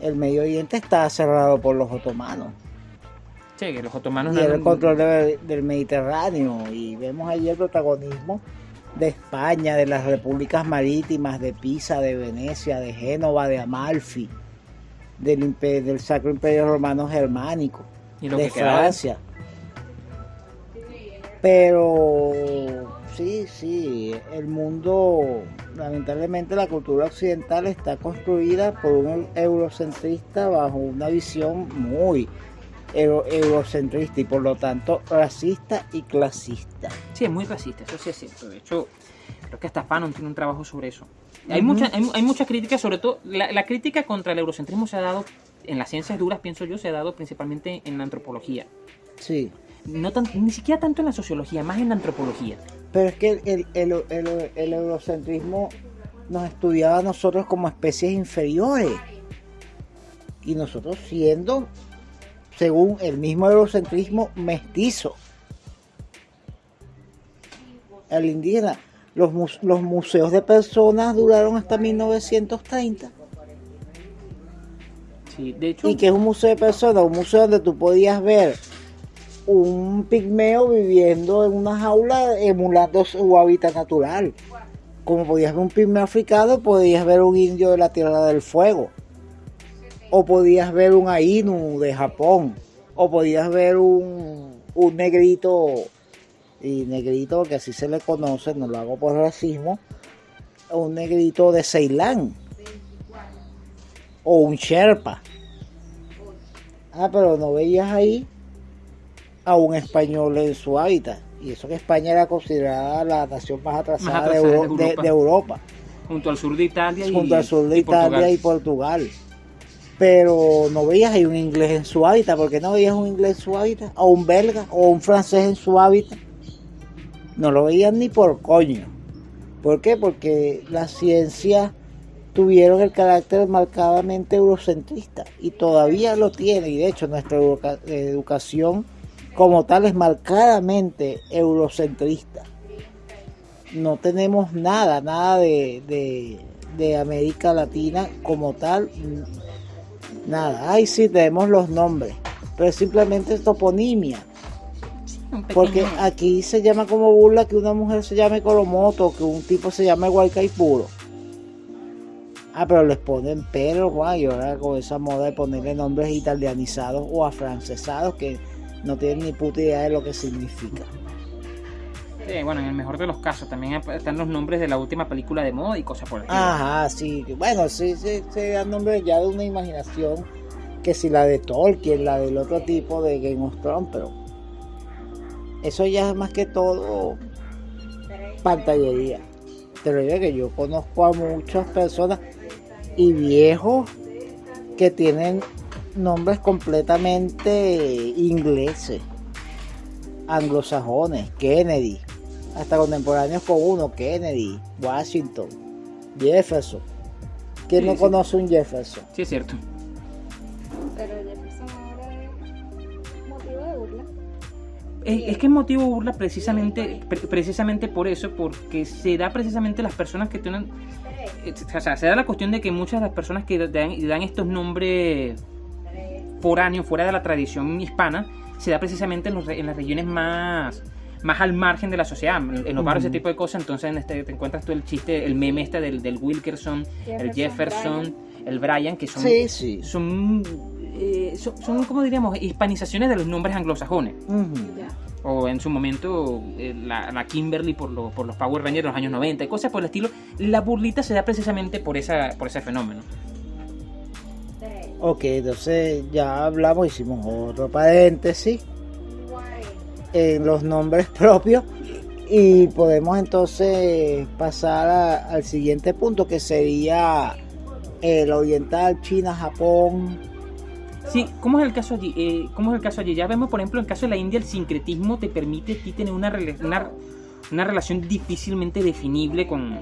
el Medio Oriente estaba cerrado por los otomanos. Sí, que los otomanos y no- el control de- del Mediterráneo y vemos allí el protagonismo de España, de las repúblicas marítimas, de Pisa, de Venecia, de Génova, de Amalfi, del Sacro Imperio Romano Germánico, y lo de que Francia. Pero sí, sí, el mundo, lamentablemente la cultura occidental está construida por un eurocentrista bajo una visión muy euro- eurocentrista y por lo tanto racista y clasista. Sí, es muy racista, eso sí es cierto. De hecho, creo que hasta Fanon tiene un trabajo sobre eso. Hay, Ujú. mucha, hay, hay mucha crítica, sobre todo, la, la crítica contra el eurocentrismo se ha dado, en las ciencias duras, pienso yo, se ha dado principalmente en la antropología. Sí, No tan- ni siquiera tanto en la sociología, más en la antropología. pero es que el, el- el- el eurocentrismo nos estudiaba a nosotros como especies inferiores y nosotros siendo, según el mismo eurocentrismo, mestizo. El indígena, los museos de personas duraron hasta 1930. ¿Y que es un museo de personas? Un museo donde tú podías ver un pigmeo viviendo en una jaula emulando su hábitat natural. Como podías ver un pigmeo africano, podías ver un indio de la Tierra del Fuego. O podías ver un Ainu de Japón. O podías ver un, un negrito, y negrito que así se le conoce, no lo hago por racismo, un negrito de Ceilán. O un Sherpa. Ah, pero no veías ahí a un español en su hábitat. Y eso que España era considerada la nación más atrasada, Más de, Euro- Europa. de Europa, junto al sur de Italia y, junto al sur de y Italia Portugal. y Portugal. pero no veías ahí un inglés en su hábitat. ¿Por qué no veías un inglés en su hábitat? O un belga o un francés en su hábitat. No lo veían ni por coño. ¿Por qué? Porque la ciencia tuvieron el carácter marcadamente eurocentrista y todavía lo tiene y de hecho nuestra educación como tal es marcadamente eurocentrista. No tenemos nada, nada de, de, América Latina como tal, nada. Ahí sí tenemos los nombres, pero es simplemente toponimia. Porque aquí se llama como burla que una mujer se llame Colomoto, que un tipo se llame Guaycaipuro. Ah, pero les ponen pero, guay, ahora con esa moda de ponerle nombres italianizados o afrancesados que no tienen ni puta idea de lo que significa. bueno, en el mejor de los casos también están los nombres de la última película de moda y cosas por el estilo. Ajá, sí. Bueno, sí, sí, se dan nombres ya de una imaginación que si la de Tolkien, la del otro tipo de Game of Thrones, pero eso ya es más que todo pantallería. Te lo digo que yo conozco a muchas personas y viejos que tienen nombres completamente ingleses, anglosajones, Kennedy, hasta contemporáneos con uno, Kennedy, Washington, Jefferson. ¿Quién no conoce un Jefferson? Sí, es cierto. Pero Es, que es motivo burla precisamente, precisamente por eso, porque se da precisamente las personas que tienen o sea, se da la cuestión de que muchas de las personas que dan, estos nombres foráneos, fuera de la tradición hispana, se da precisamente en, las regiones más, más al margen de la sociedad, en los barrios, ese tipo de cosas. Entonces este, te encuentras tú el chiste, el meme este del, del Wilkerson, el Jefferson, el Brian, que son, son, eh, son, son, como diríamos, hispanizaciones de los nombres anglosajones. O en su momento eh, la, Kimberly por, por los Power Rangers de los años 90 y cosas por el estilo, la burlita se da precisamente por, esa, por ese fenómeno. Ok, entonces ya hablamos, hicimos otro paréntesis en los nombres propios y podemos entonces pasar al siguiente punto que sería el oriental, China, Japón, Sí, ¿cómo es el caso allí? Eh, ¿Cómo es el caso allí? Ya vemos, por ejemplo, en el caso de la India, el sincretismo te permite a ti tener una, una, relación difícilmente definible con,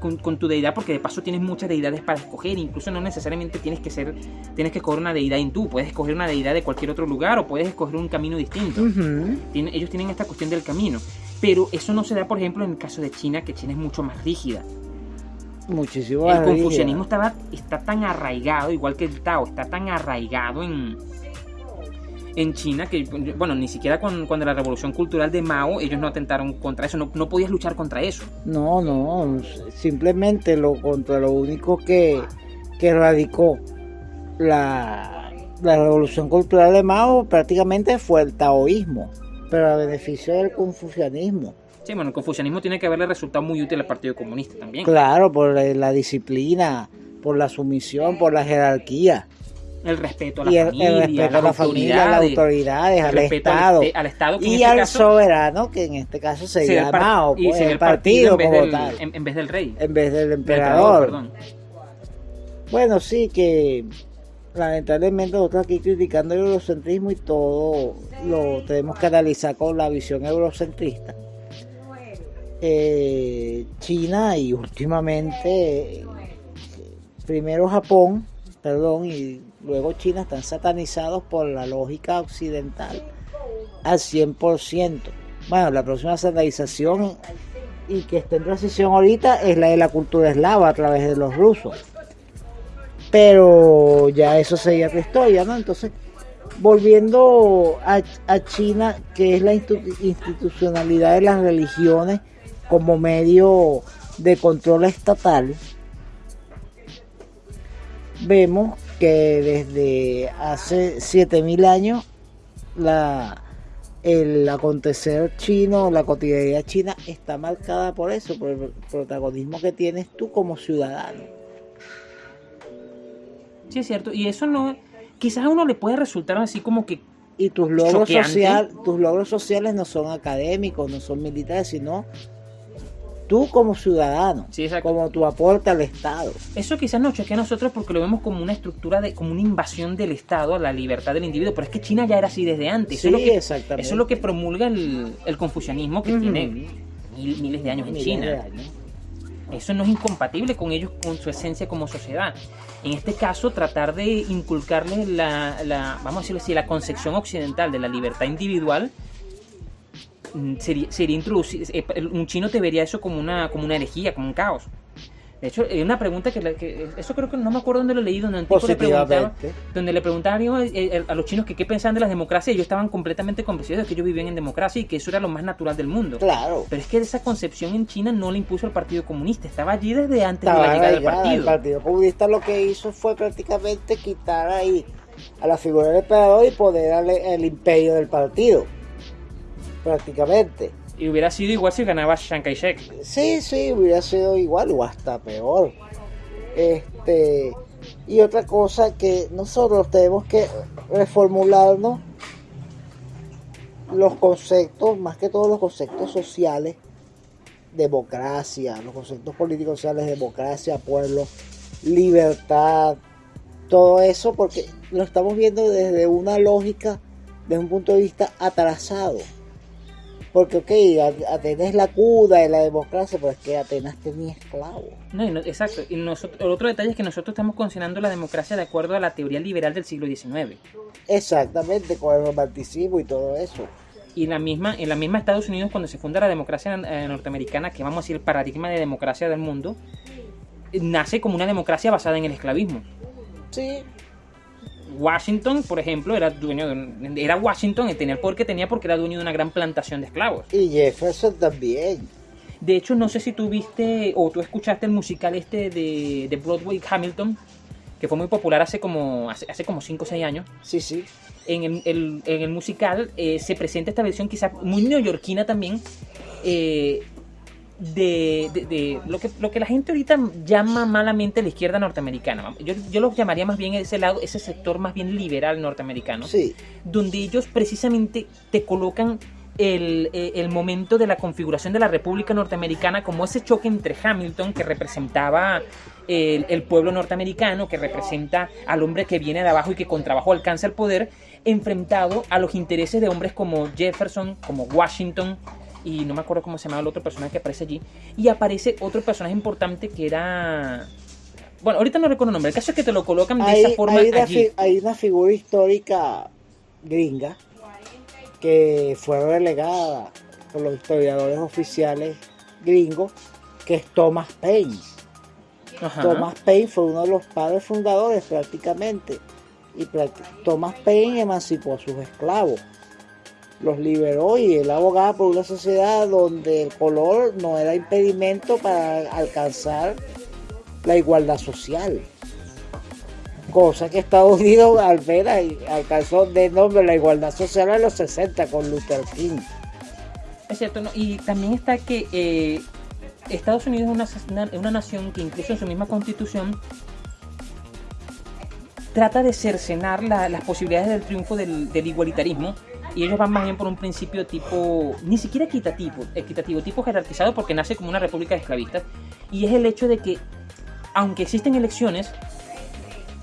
con, tu deidad, porque de paso tienes muchas deidades para escoger, incluso no necesariamente tienes que ser, tienes que escoger una deidad en tú, puedes escoger una deidad de cualquier otro lugar o puedes escoger un camino distinto. ellos tienen esta cuestión del camino, pero eso no se da, por ejemplo, en el caso de China, que China es mucho más rígida. Muchísimo El confucianismo estaba, está tan arraigado, igual que el Tao, está tan arraigado en, en China que, bueno, ni siquiera cuando, la revolución cultural de Mao, ellos no atentaron contra eso, no, podías luchar contra eso. No, no, simplemente lo contra lo único que, que radicó la, la revolución cultural de Mao prácticamente fue el taoísmo, pero a beneficio del confucianismo. Sí, bueno, el confucianismo tiene que haberle resultado muy útil al Partido Comunista también. Claro, por la disciplina, por la sumisión, por la jerarquía. El respeto a la familia, el respeto a la familia, a las autoridades, al Estado, al, Estado y este al soberano, que en este caso sería el, Mao, y pues, el, partido, como tal. En, vez del rey. En vez del emperador. bueno, sí que lamentablemente nosotros aquí criticando el eurocentrismo y todo lo tenemos que analizar con la visión eurocentrista eh, China y últimamente primero Japón, perdón, y luego China están satanizados por la lógica occidental al 100%. Bueno, la próxima satanización y que está en transición ahorita es la de la cultura eslava a través de los rusos. Pero ya eso sería otra historia, ¿no? Entonces, volviendo a, a China, que es la institucionalidad de las religiones, como medio de control estatal, vemos que desde hace 7000 años la, el acontecer chino, la cotidianidad china está marcada por eso, por el protagonismo que tienes tú como ciudadano. Sí, es cierto, y eso no, quizás a uno le puede resultar así como que y tus logros social, tus logros sociales no son académicos, no son militares, sino tú como ciudadano, Sí, como tu aporte al Estado. Eso quizás nos choquea a nosotros porque lo vemos como una estructura, de, como una invasión del Estado a la libertad del individuo, pero es que China ya era así desde antes. Eso, Sí, es, lo que, exactamente. eso es lo que promulga el, el confucianismo que tiene mil- miles de años en China. años. Eso no es incompatible con ellos, con su esencia como sociedad. En este caso, tratar de inculcarles la, la- vamos a decirlo así, la concepción occidental de la libertad individual sería, sería introducir, eh, un chino te vería eso como una, como una herejía, como un caos. De hecho, hay una pregunta que, que- eso creo que no me acuerdo dónde lo leí, donde le preguntaba, Positivamente. donde le preguntaban eh, eh, a los chinos que qué pensaban de las democracias y ellos estaban completamente convencidos de que ellos vivían en democracia y que eso era lo más natural del mundo. Claro. Pero es que esa concepción en China no la impuso el Partido Comunista, estaba allí desde antes Estaba de la llegada del partido. El Partido Comunista lo que hizo fue prácticamente quitar ahí a la figura del emperador y poner al, el imperio del partido. Prácticamente. Y hubiera sido igual si ganaba Chiang Kai-shek. Sí, sí, hubiera sido igual o hasta peor. Este, y otra cosa que nosotros tenemos que reformularnos los conceptos, más que todos los conceptos sociales, democracia, los conceptos políticos sociales, democracia, pueblo, libertad, todo eso, porque lo estamos viendo desde una lógica, desde un punto de vista atrasado. Porque, ok, Atenas es la cuna de la democracia, pero es que Atenas tenía esclavos. No, y no- exacto. Y nosotros, el otro detalle es que nosotros estamos considerando la democracia de acuerdo a la teoría liberal del siglo XIX. Exactamente, con el romanticismo y todo eso. Y la misma, en la misma Estados Unidos, cuando se funda la democracia eh, norteamericana, que vamos a decir el paradigma de democracia del mundo, eh, nace como una democracia basada en el esclavismo. Sí, Washington, por ejemplo, era dueño de un- era Washington y tenía el poder que tenía porque era dueño de una gran plantación de esclavos. y Jefferson también. De hecho, no sé si tú viste o tú escuchaste el musical este de, de Broadway Hamilton, que fue muy popular hace como hace, hace como 5 o 6 años. Sí, sí. En el, el- en el musical eh, se presenta esta versión quizá muy neoyorquina también eh, de, de- de lo, que, lo que la gente ahorita llama malamente la izquierda norteamericana. Yo, yo lo llamaría más bien ese lado, ese sector más bien liberal norteamericano Sí, donde ellos precisamente te colocan el, eh, el momento de la configuración de la República Norteamericana como ese choque entre Hamilton, que representaba el, el pueblo norteamericano, que representa al hombre que viene de abajo y que con trabajo alcanza el poder, enfrentado a los intereses de hombres como Jefferson, como Washington, y no me acuerdo cómo se llamaba el otro personaje que aparece allí, y aparece otro personaje importante que era... Bueno, ahorita no recuerdo el nombre, el caso es que te lo colocan de hay, esa forma hay una, allí. hay una figura histórica gringa que fue relegada por los historiadores oficiales gringos, que es Thomas Paine. Ajá. Thomas Paine fue uno de los padres fundadores prácticamente. Y Thomas Paine emancipó a sus esclavos. Los liberó y él abogaba por una sociedad donde el color no era impedimento para alcanzar la igualdad social. Cosa que Estados Unidos al ver alcanzó de nombre la igualdad social en los 60 con Luther King. Es cierto, ¿no? y también está que eh, Estados Unidos es una, una- nación que incluso en su misma constitución trata de cercenar la- las posibilidades del triunfo del igualitarismo y ellos van más bien por un principio tipo, ni siquiera equitativo, equitativo, tipo jerarquizado porque nace como una república de esclavistas y es el hecho de que aunque existen elecciones,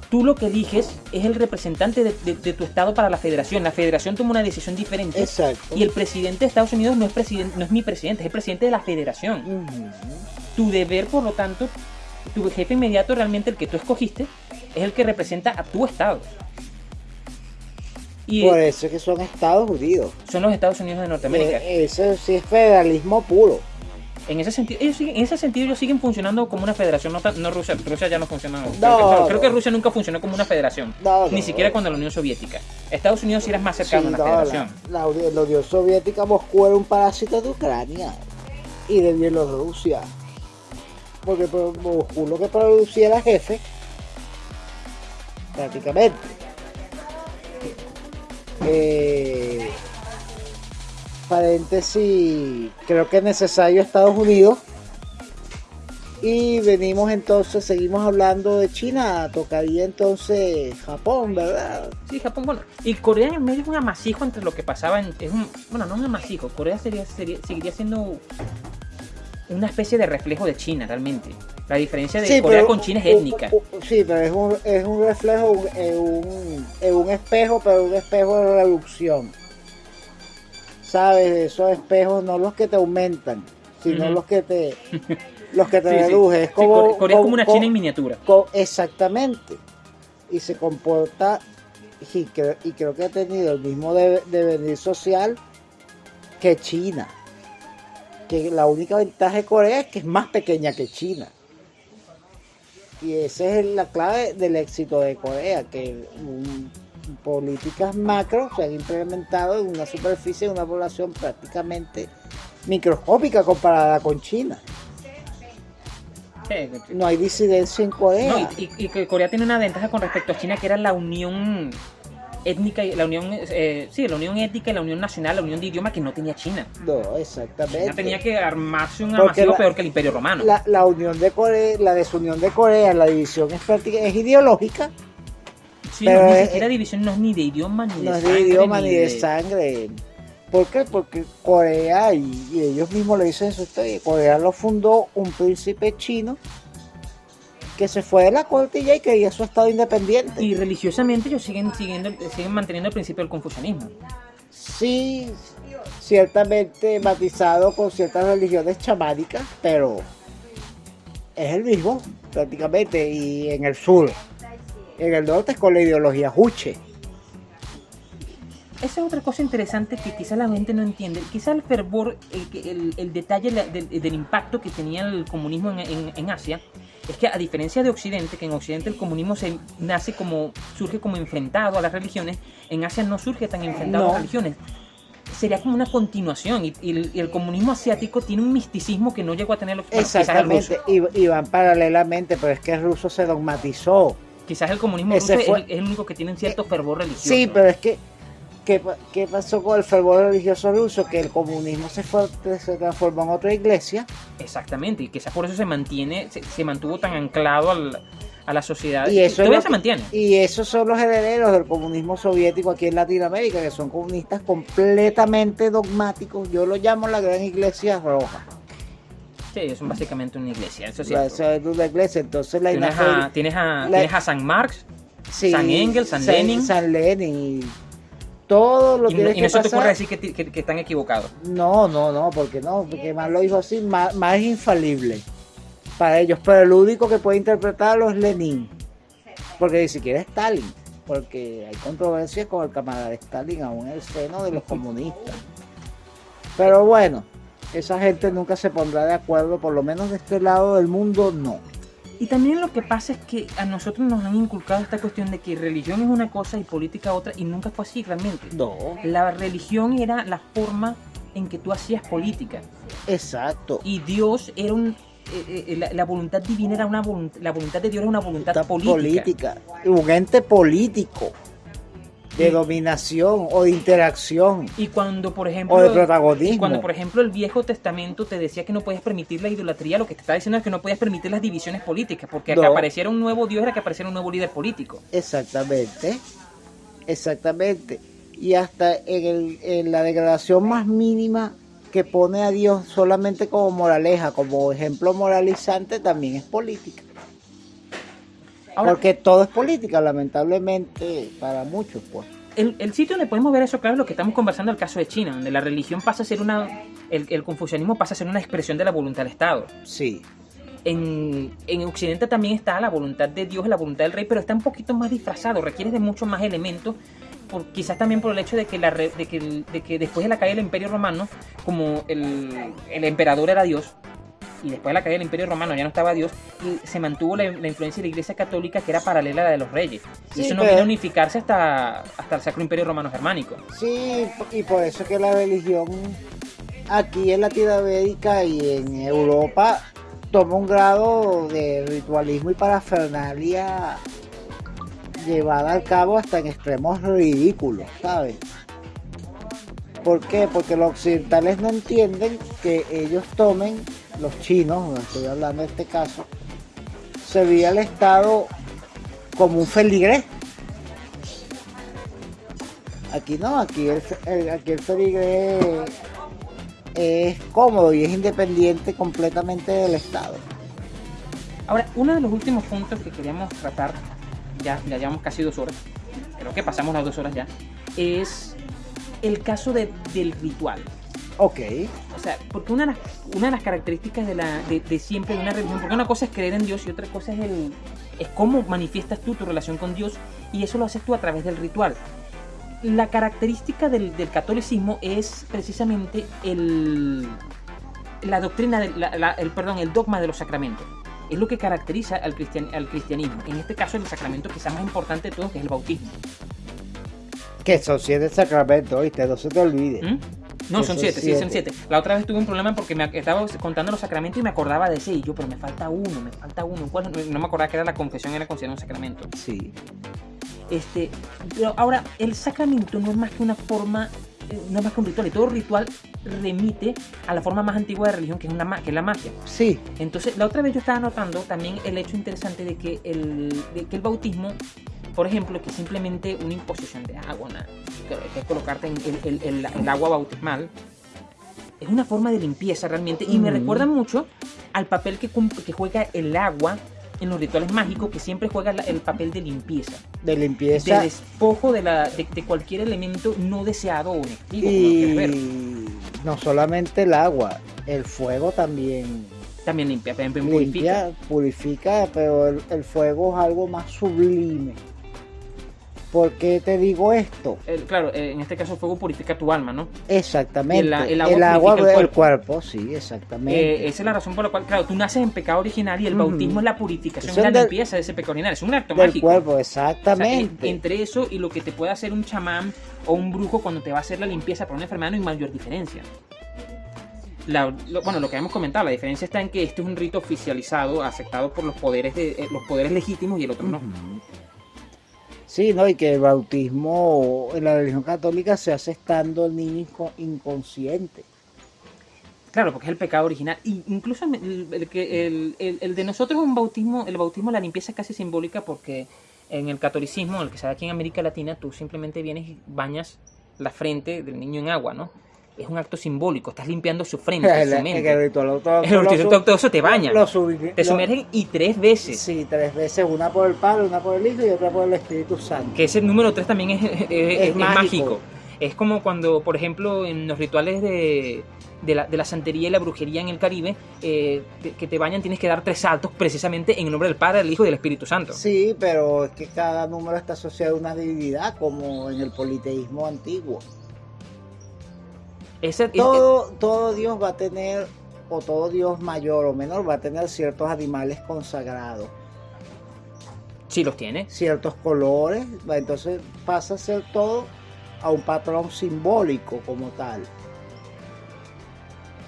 tú lo que eliges es el representante de, de- de tu estado para la federación. La federación toma una decisión diferente Exacto. y el presidente de Estados Unidos no es, presidente, no es mi presidente, es el presidente de la federación. Ujú. Tu deber, por lo tanto, tu jefe inmediato, realmente el que tú escogiste, es el que representa a tu estado. Y Por eso es que son Estados Unidos. son los Estados Unidos de Norteamérica. Eh, Eso sí es federalismo puro. En ese sentido, ellos siguen- en ese sentido ellos siguen funcionando como una federación, no, no Rusia, Rusia ya no funciona. creo, que, No, creo que. Rusia nunca funcionó como una federación, No, ni siquiera cuando la Unión Soviética. Estados Unidos sí era más cercano Sí, a una la, federación. la Uni- la Unión Soviética, Moscú era un parásito de Ucrania y de Bielorrusia. Porque pues, Moscú lo que producía era jefe, prácticamente. Eh, paréntesis, creo que es necesario Estados Unidos. Y venimos entonces, seguimos hablando de China, tocaría entonces Japón, ¿verdad? Sí, Japón, bueno. Y Corea en el medio es un amasijo entre lo que pasaba en. Es un, bueno, no un amasijo. Corea sería, sería, seguiría siendo una especie de reflejo de China realmente. La diferencia de Sí, Corea pero- con China es étnica. Sí, pero es un, es un reflejo, un- es un, es un espejo, pero un espejo de reducción. ¿Sabes? Esos espejos no los que te aumentan, sino los que te los que te Sí. Es como, Corea, Corea es como una China en miniatura. exactamente. Y se comporta, y creo, y creo que ha tenido el mismo de- devenir social que China. Que la única ventaja de Corea es que es más pequeña que China. Y esa es la clave del éxito de Corea, que políticas macro se han implementado en una superficie de una población prácticamente microscópica comparada con China. Sí, No hay disidencia en Corea. No, y, y- y Corea tiene una ventaja con respecto a China que era la unión étnica y la unión eh, sí la unión étnica y la unión nacional la unión de idioma que no tenía China No, exactamente. China tenía que armarse un la- peor que el Imperio Romano la, la unión de Corea, la desunión de Corea, la división es práctica, es ideológica, sí, pero no, ni es- siquiera división no es ni de idioma ni no de es de sangre, idioma ni de sangre. ¿Por qué? Porque Corea, y, y ellos mismos lo dicen en su historia, Corea lo fundó un príncipe chino que se fue de la corte y ya y quería su estado independiente. y religiosamente ellos siguen siguiendo siguen manteniendo el principio del confucianismo Sí, ciertamente matizado con ciertas religiones chamánicas, pero es el mismo prácticamente y en el sur. En el norte es con la ideología Juche. Esa es otra cosa interesante que quizás la gente no entiende. Quizás el fervor, el, que- el- el detalle del, del impacto que tenía el comunismo en, en- en Asia, es que a diferencia de Occidente, que en Occidente el comunismo se nace como, surge como enfrentado a las religiones, en Asia no surge tan enfrentado a No. las religiones. Sería como una continuación y, y el, y el comunismo asiático tiene un misticismo que no llegó a tener el Exactamente, ruso. y, van paralelamente, pero es que el ruso se dogmatizó. Quizás el comunismo Ese ruso es fue- el- es el único que tiene un cierto fervor religioso. Sí, pero es que, ¿qué, pa- qué pasó con el fervor religioso ruso? Que el comunismo se, fue, se transformó en otra iglesia Exactamente, y quizás por eso se mantiene, se, se mantuvo tan anclado al- a la sociedad. Y eso es todavía se mantiene. Y esos son los herederos del comunismo soviético aquí en Latinoamérica, que son comunistas completamente dogmáticos. Yo lo llamo la gran iglesia roja. Sí, ellos son básicamente una iglesia, eso es cierto. esa es una iglesia. Entonces la Tienes a, tienes, a, la- tienes a San Marx sí, San Engels, San Lenin. San Lenin. Y todo lo y, no, tiene y que no se te pasar. ocurre decir que, que- que están equivocados. No, no, no, porque no, porque más lo dijo así, más, más es infalible para ellos. Pero el único que puede interpretarlo es Lenin, porque ni siquiera es Stalin, porque hay controversias con el camarada de Stalin aún en el seno de los comunistas. Pero bueno, esa gente nunca se pondrá de acuerdo, por lo menos de este lado del mundo no. Y también lo que pasa es que a nosotros nos han inculcado esta cuestión de que religión es una cosa y política otra, y nunca fue así realmente. No, La religión era la forma en que tú hacías política. exacto. Y Dios era un. eh, eh, la, la voluntad divina era una voluntad. La voluntad de Dios era una voluntad Esta política. un ente político de dominación o de interacción Y cuando, por ejemplo. o de protagonismo. Y cuando, por ejemplo, el Viejo Testamento te decía que no podías permitir la idolatría, lo que te está diciendo es que no podías permitir las divisiones políticas, porque No. que apareciera un nuevo Dios era que apareciera un nuevo líder político. Exactamente, exactamente. Y hasta en, el- en la degradación más mínima que pone a Dios solamente como moraleja, como ejemplo moralizante, también es política. Ahora, Porque todo es política, lamentablemente, para muchos, pues. el, el sitio donde podemos ver eso claro es lo que estamos conversando, el caso de China, donde la religión pasa a ser una. El, el confucianismo pasa a ser una expresión de la voluntad del Estado. Sí, En, en Occidente también está la voluntad de Dios, la voluntad del rey, pero está un poquito más disfrazado, requiere de muchos más elementos, por, quizás también por el hecho de que, la, de, que de que después de la caída del Imperio Romano, como el, el emperador era Dios, y después de la caída del Imperio Romano ya no estaba Dios, y se mantuvo la, la influencia de la Iglesia Católica que era paralela a la de los reyes. Y eso no pero- vino a unificarse hasta, hasta el Sacro Imperio Romano Germánico. sí, y por eso es que la religión aquí en Latinoamérica y en Europa toma un grado de ritualismo y parafernalia llevada al cabo hasta en extremos ridículos, ¿sabes? ¿Por qué? Porque los occidentales no entienden que ellos tomen, los chinos, estoy hablando de este caso, se veía al Estado como un feligrés. Aquí no, aquí el, el- aquí el feligrés es cómodo y es independiente completamente del Estado. Ahora, uno de los últimos puntos que queríamos tratar, ya, ya llevamos casi dos horas, creo que pasamos las dos horas ya, es el caso de- del ritual. Ok. Sea, porque una de las, una de las características de, la, de, de siempre de una religión, porque una cosa es creer en Dios y otra cosa es, el, es cómo manifiestas tú tu relación con Dios y eso lo haces tú a través del ritual. La característica del, del catolicismo es precisamente el, la doctrina, del- la- la- el, perdón, el dogma de los sacramentos. Es lo que caracteriza al, cristian- al cristianismo. En este caso, el sacramento quizás más importante de todos, que es el bautismo. Que son siete sacramentos, ¿viste? No se te olvide. ¿Mm? No, son Son siete, sí, son siete. siete. La otra vez tuve un problema porque me estaba contando los sacramentos y me acordaba de y yo, pero me falta uno, me falta uno. ¿Cuál? No, me acordaba que era la confesión, era considerada un sacramento. Sí. Este, pero ahora, el sacramento no es más que una forma, eh, no es más que un ritual, y todo ritual remite a la forma más antigua de religión que es, una, que es la magia. Sí. Entonces, la otra vez yo estaba notando también el hecho interesante de que el, de que el bautismo, por ejemplo, que simplemente una imposición de agua, que es colocarte en el, el- el- el agua bautismal, es una forma de limpieza realmente y me recuerda mucho al papel que, que juega el agua en los rituales mágicos, que siempre juega el papel de limpieza, De de limpieza. despojo de, la, de, de cualquier elemento no deseado o negativo. ver. Y no solamente el agua, el fuego también También limpia, también purifica. limpia, purifica, pero el, el fuego es algo más sublime. ¿Por qué te digo esto? El- claro, eh, en este caso el fuego purifica tu alma, ¿no? Exactamente. El- el el agua agua, el del cuerpo, sí, exactamente. Eh, esa es la razón por la cual, claro, tú naces en pecado original y el bautismo es la purificación, es la del- limpieza de ese pecado original. Es un acto del mágico. cuerpo, O sea, exactamente. en- entre eso y lo que te puede hacer un chamán o un brujo cuando te va a hacer la limpieza por una enfermedad no hay mayor diferencia. La- lo- bueno, lo que hemos comentado, la diferencia está en que este es un rito oficializado, aceptado por los poderes de, eh, los poderes legítimos y el otro no. Sí, ¿no? Y que el bautismo en la religión católica se hace estando el niño inco- inconsciente. Claro, porque es el pecado original. Incluso el de nosotros es un bautismo, el bautismo, la limpieza es casi simbólica porque en el catolicismo, el que se da aquí en América Latina, tú simplemente vienes y bañas la frente del niño en agua, ¿no? Es un acto simbólico, estás limpiando su frente, El, su el mente. El lo ritual ortodoxo te baña, lo subi- Te lo- sumergen y tres veces. Sí, tres veces, una por el Padre, una por el Hijo y otra por el Espíritu Santo. Que ese número tres también es, es- es- es mágico. mágico. Es como cuando, por ejemplo, en los rituales de, de la, de la santería y la brujería en el Caribe, eh, que te bañan, tienes que dar tres saltos precisamente en el nombre del Padre, del Hijo y del Espíritu Santo. Sí, pero es que cada número está asociado a una divinidad, como en el politeísmo antiguo. Ese- es- Todo, todo Dios va a tener, o todo Dios mayor o menor, va a tener ciertos animales consagrados, sí los tiene. ciertos colores, entonces pasa a ser todo a un patrón simbólico como tal.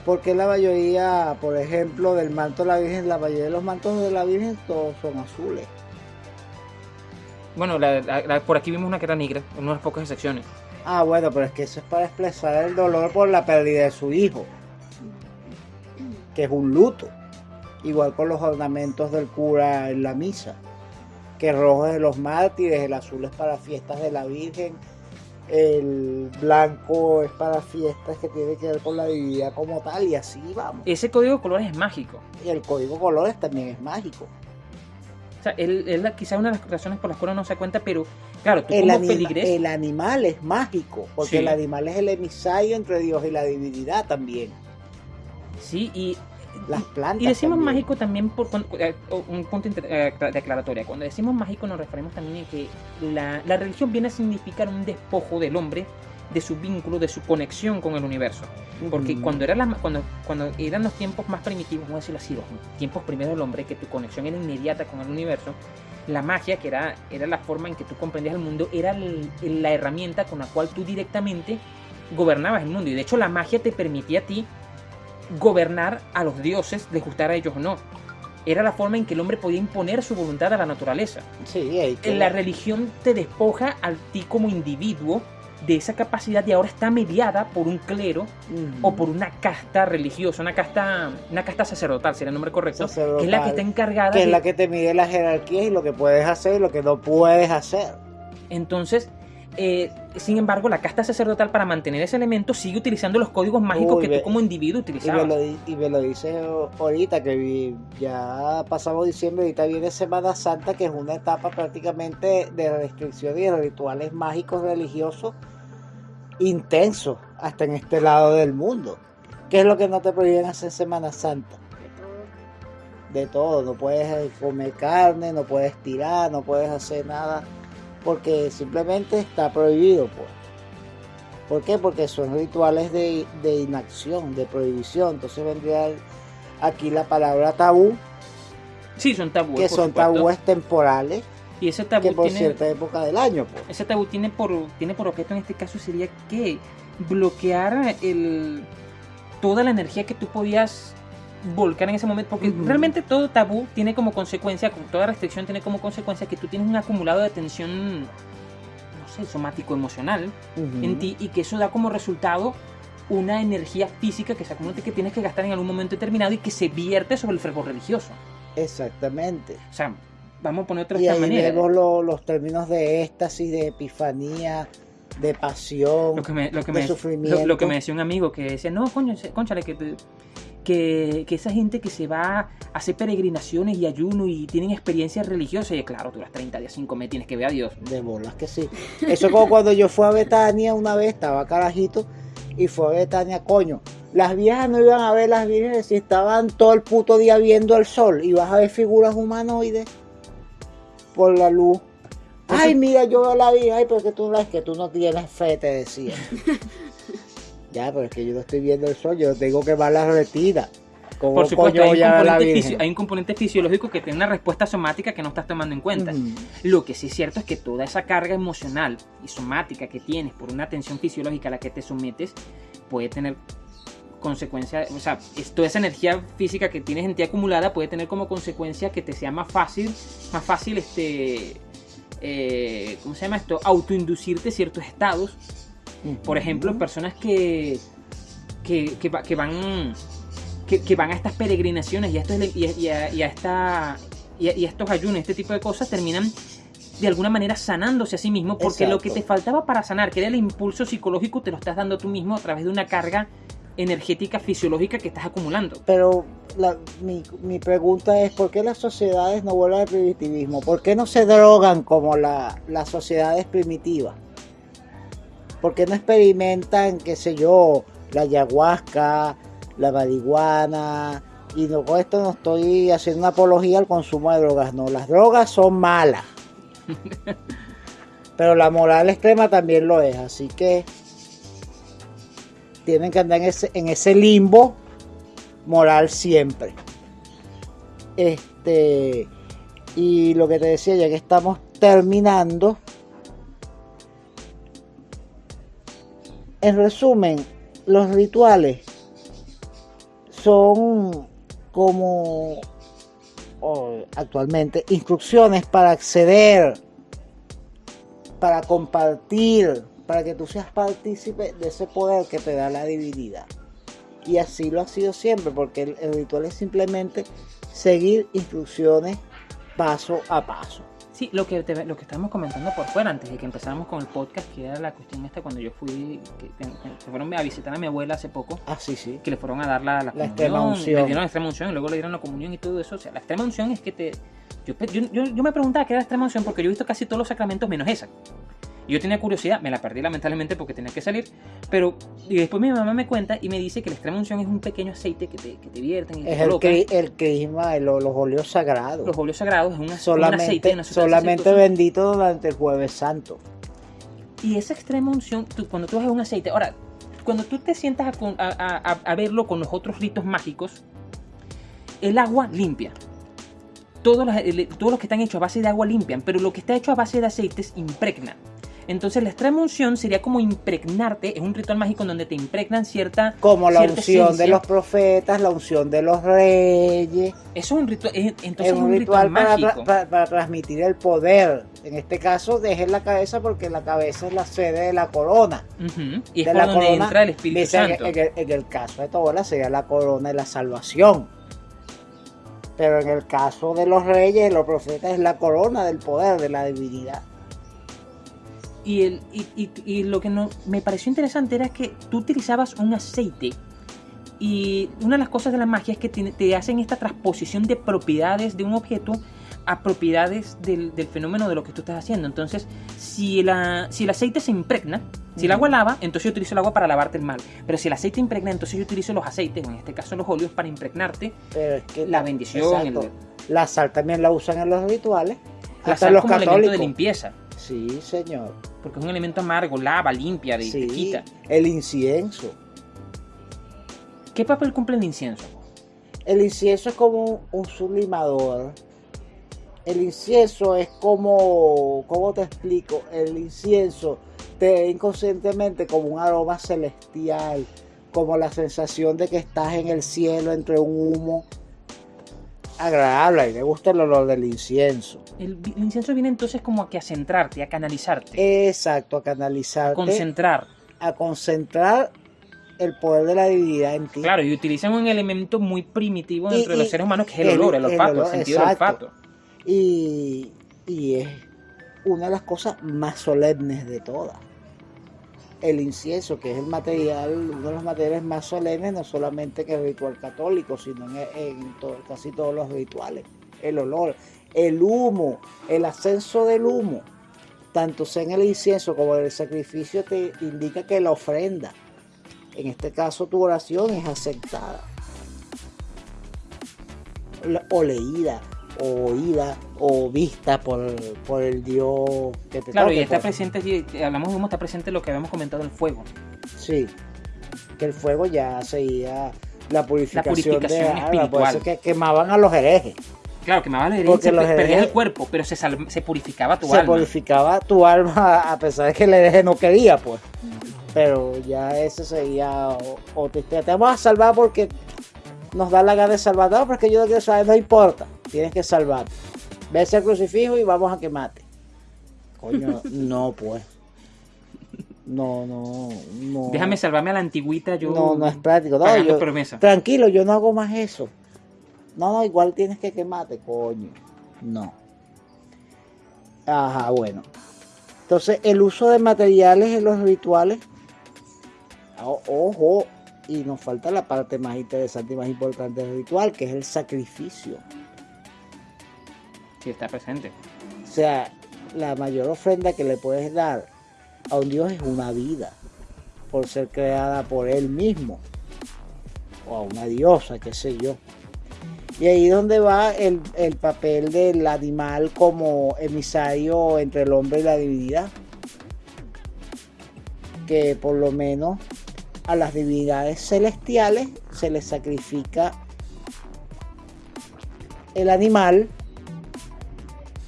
Porque la mayoría, por ejemplo, del manto de la Virgen, la mayoría de los mantos de la Virgen todos son azules. Bueno, la- la- la- por aquí vimos una que era negra, en unas pocas excepciones. Ah, bueno, pero es que eso es para expresar el dolor por la pérdida de su hijo, que es un luto. Igual con los ornamentos del cura en la misa, que el rojo es de los mártires, el azul es para fiestas de la Virgen, el blanco es para fiestas que tienen que ver con la divinidad como tal, y así vamos. Ese código de colores es mágico. Y el código colores también es mágico. O sea, él- es la- quizá una de las razones por las cuales no se cuenta, pero claro, tú El, como anima- el animal es mágico, porque Sí. el animal es el emisario entre Dios y la divinidad también. Sí, y Las plantas. Y decimos también. mágico también por eh, un punto eh, de aclaratoria. Cuando decimos mágico nos referimos también a que la, la religión viene a significar un despojo del hombre de su vínculo, de su conexión con el universo. Porque cuando, era la- cuando, cuando eran los tiempos más primitivos, vamos a decirlo así, los tiempos primeros del hombre, que tu conexión era inmediata con el universo, la magia, que era, era la forma en que tú comprendías el mundo, era el- la herramienta con la cual tú directamente gobernabas el mundo. Y de hecho la magia te permitía a ti gobernar a los dioses, les gustara a ellos o no. Era la forma en que el hombre podía imponer su voluntad a la naturaleza. Sí, ahí que- La religión te despoja a ti como individuo de esa capacidad y ahora está mediada por un clero o por una casta religiosa, una casta, una casta sacerdotal, sería el nombre correcto, que es la que está encargada que es la que te mide la jerarquía y lo que puedes hacer y lo que no puedes hacer. Entonces, Eh, sin embargo, la casta sacerdotal para mantener ese elemento sigue utilizando los códigos mágicos Uy, que ve- tú como individuo Y me, utilizabas. lo, y me lo dice ahorita que ya pasamos diciembre, ahorita viene Semana Santa, que es una etapa prácticamente de restricción y de rituales mágicos religiosos intensos, hasta en este lado del mundo. ¿Qué es lo que no te prohíben hacer Semana Santa? De todo. No puedes comer carne, no puedes tirar, no puedes hacer nada, porque simplemente está prohibido, pues. ¿Por qué? Porque son rituales de, de inacción, de prohibición. Entonces vendría aquí la palabra tabú, Sí, son tabúes. que son supuesto. tabúes temporales, Y ese tabú que por tiene, cierta época del año, pues. ese tabú tiene por, tiene por objeto en este caso sería que bloquear el, toda la energía que tú podías volcar en ese momento, porque realmente todo tabú tiene como consecuencia, toda restricción tiene como consecuencia que tú tienes un acumulado de tensión, no sé, somático, emocional Ujú. en ti y que eso da como resultado una energía física que se acumula que tienes que gastar en algún momento determinado y que se vierte sobre el fervor religioso. Exactamente. O sea, vamos a poner otra Y ahí manera. vemos lo- los términos de éxtasis, de epifanía, de pasión, Lo que me, lo que de me, sufrimiento. lo, lo que me decía un amigo que decía, no, coño, cónchale, que, te- que, que esa gente que se va a hacer peregrinaciones y ayuno y tienen experiencias religiosas, y claro, tú las 30 días sin comer tienes que ver a Dios. De bolas que sí. Eso es como cuando yo fui a Betania una vez, estaba carajito, y fue a Betania, coño. Las viejas no iban a ver las vírgenes si estaban todo el puto día viendo el sol. Y vas a ver figuras humanoides por la luz. Ay, mira, yo veo la virgen. Ay, pero que tú no es que tú no tienes fe, te decía. ya, pero es que yo no estoy viendo el sol, yo tengo que ver la retina. ¿Cómo Por supuesto, hay un, componente virgen? fisio- hay un componente fisiológico que tiene una respuesta somática que no estás tomando en cuenta. Ujú. Lo que sí es cierto es que toda esa carga emocional y somática que tienes por una tensión fisiológica a la que te sometes puede tener consecuencias, o sea, toda esa energía física que tienes en ti acumulada puede tener como consecuencia que te sea más fácil, más fácil este, eh, ¿cómo se llama esto? Autoinducirte ciertos estados. Por ejemplo, personas que, que, que va- que van que, que van a estas peregrinaciones y a, estos, y a, y a- y a esta, y a- y a estos ayunos, este tipo de cosas, terminan de alguna manera sanándose a sí mismo porque lo que te faltaba para sanar, que era el impulso psicológico, te lo estás dando tú mismo a través de una carga energética fisiológica que estás acumulando. Pero la- mi, mi pregunta es, ¿por qué las sociedades no vuelven al primitivismo? ¿Por qué no se drogan como la- las sociedades primitivas? ¿Por qué no experimentan, qué sé yo, la ayahuasca, la marihuana? Y no, con esto no estoy haciendo una apología al consumo de drogas, no, las drogas son malas. Pero la moral extrema también lo es, así que tienen que andar en ese, en ese limbo moral siempre. Este, y lo que te decía, ya que estamos terminando, en resumen, los rituales son como actualmente instrucciones para acceder, para compartir, para que tú seas partícipe de ese poder que te da la divinidad. Y así lo ha sido siempre, porque el ritual es simplemente seguir instrucciones paso a paso. Sí, lo que, te- lo que estábamos comentando por fuera antes de que empezáramos con el podcast, que era la cuestión esta cuando yo fui, que, que- que fueron a visitar a mi abuela hace poco, Ah, sí, sí. que le fueron a dar la, la, La extrema unción. le dieron la extrema unción y luego le dieron la comunión y todo eso. O sea, la extrema unción es que te... Yo, yo- yo me preguntaba qué era la extrema unción porque yo he visto casi todos los sacramentos menos esa. Yo tenía curiosidad, me la perdí lamentablemente porque tenía que salir, pero y después mi mamá me cuenta y me dice que la extrema unción es un pequeño aceite que te, que te vierten y te Es el, colocan. el crisma, el- los óleos sagrados. Los óleos sagrados es un, un aceite, solamente una solamente aceitosa. bendito durante el jueves santo. Y esa extrema unción, tú- cuando tú haces un aceite, ahora, cuando tú te sientas a, a- a- a- verlo con los otros ritos mágicos, el agua limpia. Todos los, todos los que están hechos a base de agua limpian, pero lo que está hecho a base de aceites impregna. Entonces la extrema unción sería como impregnarte, es un ritual mágico en donde te impregnan cierta... Como la cierta unción de los profetas, la unción de los reyes. Eso es un ritual, es- entonces es es un ritual para, mágico. para- para transmitir el poder. En este caso, dejen la cabeza porque la cabeza es la sede de la corona. Y es de por la donde corona, entra el Espíritu Dice en, Santo. en el, en el caso de Tobola sería la corona de la salvación. Pero en el caso de los reyes los profetas es la corona del poder, de la divinidad. Y, el, y, y- y lo que no, me pareció interesante era que tú utilizabas un aceite y una de las cosas de la magia es que te, te hacen esta transposición de propiedades de un objeto a propiedades del, del fenómeno de lo que tú estás haciendo. Entonces, si, la, si el aceite se impregna, si el agua lava, entonces yo utilizo el agua para lavarte el mal. Pero si el aceite impregna, entonces yo utilizo los aceites, en este caso los óleos, para impregnarte Pero es que la bendición. El- La sal también la usan en los rituales. la hasta sal los como elemento católicos. de limpieza. Sí, señor. Porque es un elemento amargo, lava, limpia, de, te quita. el incienso. ¿Qué papel cumple el incienso? El incienso es como un sublimador. El incienso es como, ¿cómo te explico? El incienso te inconscientemente como un aroma celestial, como la sensación de que estás en el cielo entre un humo agradable. A mí me gusta el olor del incienso. El, incienso viene entonces como a que a centrarte, a canalizarte, Exacto, a canalizarte, concentrar. a concentrar el poder de la divinidad en ti. Claro, y utilizan un elemento muy primitivo Y- dentro de los y- seres humanos que es el, el- olor, el el olfato, el, olor, sentido exacto. del olfato. Y, y es una de las cosas más solemnes de todas. El incienso, que es el material, uno de los materiales más solemnes, no solamente que el ritual católico, sino en, en casi todos los rituales. El olor, el humo, el ascenso del humo, tanto sea en el incienso como en el sacrificio, te indica que la ofrenda, en este caso tu oración, es aceptada o leída, o oída, o vista por, por el Dios que te Claro, toque, y está pues. presente, y hablamos de humo, está presente lo que habíamos comentado el fuego. Sí, que el fuego ya seguía la purificación, purificación de alma, por espiritual. eso que quemaban a los herejes. Claro, que me va a Porque los perdías el herejes- cuerpo, pero se, sal- se purificaba tu Se alma. purificaba tu alma a pesar de que el hereje no quería, pues. Pero ya ese seguía o-. Te vamos a salvar porque nos da la gana de salvar. No, porque yo no quiero saber, no importa. Tienes que salvarte. Ves el crucifijo y vamos a quemarte. Coño, no, pues. No, no, no. Déjame salvarme a la antigüita, yo. No, no es práctico. No, yo- promesa. Tranquilo, yo no hago más eso. No, no, igual tienes que quemarte, coño. No. Ajá, bueno. Entonces, el uso de materiales en los rituales. o- Ojo, y nos falta la parte más interesante y más importante del ritual, que es el sacrificio. Sí, está presente. O sea, la mayor ofrenda que le puedes dar a un Dios es una vida, por ser creada por Él mismo, o a una diosa, qué sé yo. Y ahí es donde va el, el papel del animal como emisario entre el hombre y la divinidad. Que por lo menos a las divinidades celestiales se les sacrifica el animal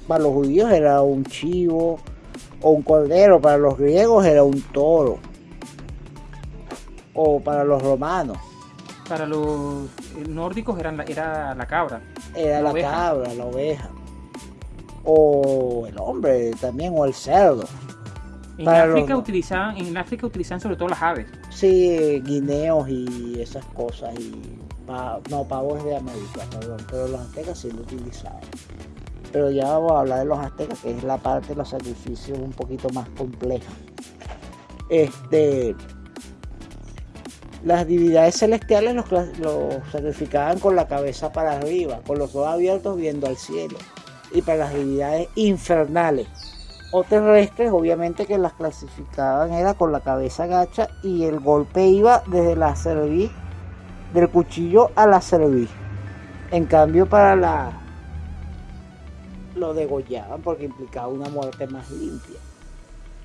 para los judíos era un chivo o un cordero, para los griegos era un toro, o para los romanos Para los nórdicos eran la- era la cabra. era La cabra, la oveja, o el hombre también, o el cerdo. En Para los- África utilizaban, en África utilizaban sobre todo las aves. Sí, guineos y esas cosas, y pa- no, pavos de América, perdón, pero los aztecas sí lo utilizaban. Pero ya vamos a hablar de los aztecas, que es la parte de los sacrificios un poquito más compleja. Este, las divinidades celestiales los, los sacrificaban con la cabeza para arriba, con los ojos abiertos viendo al cielo. Y para las divinidades infernales o terrestres, obviamente que las clasificaban era con la cabeza gacha y el golpe iba desde la cerviz, del cuchillo a la cerviz. En cambio para la lo degollaban porque implicaba una muerte más limpia.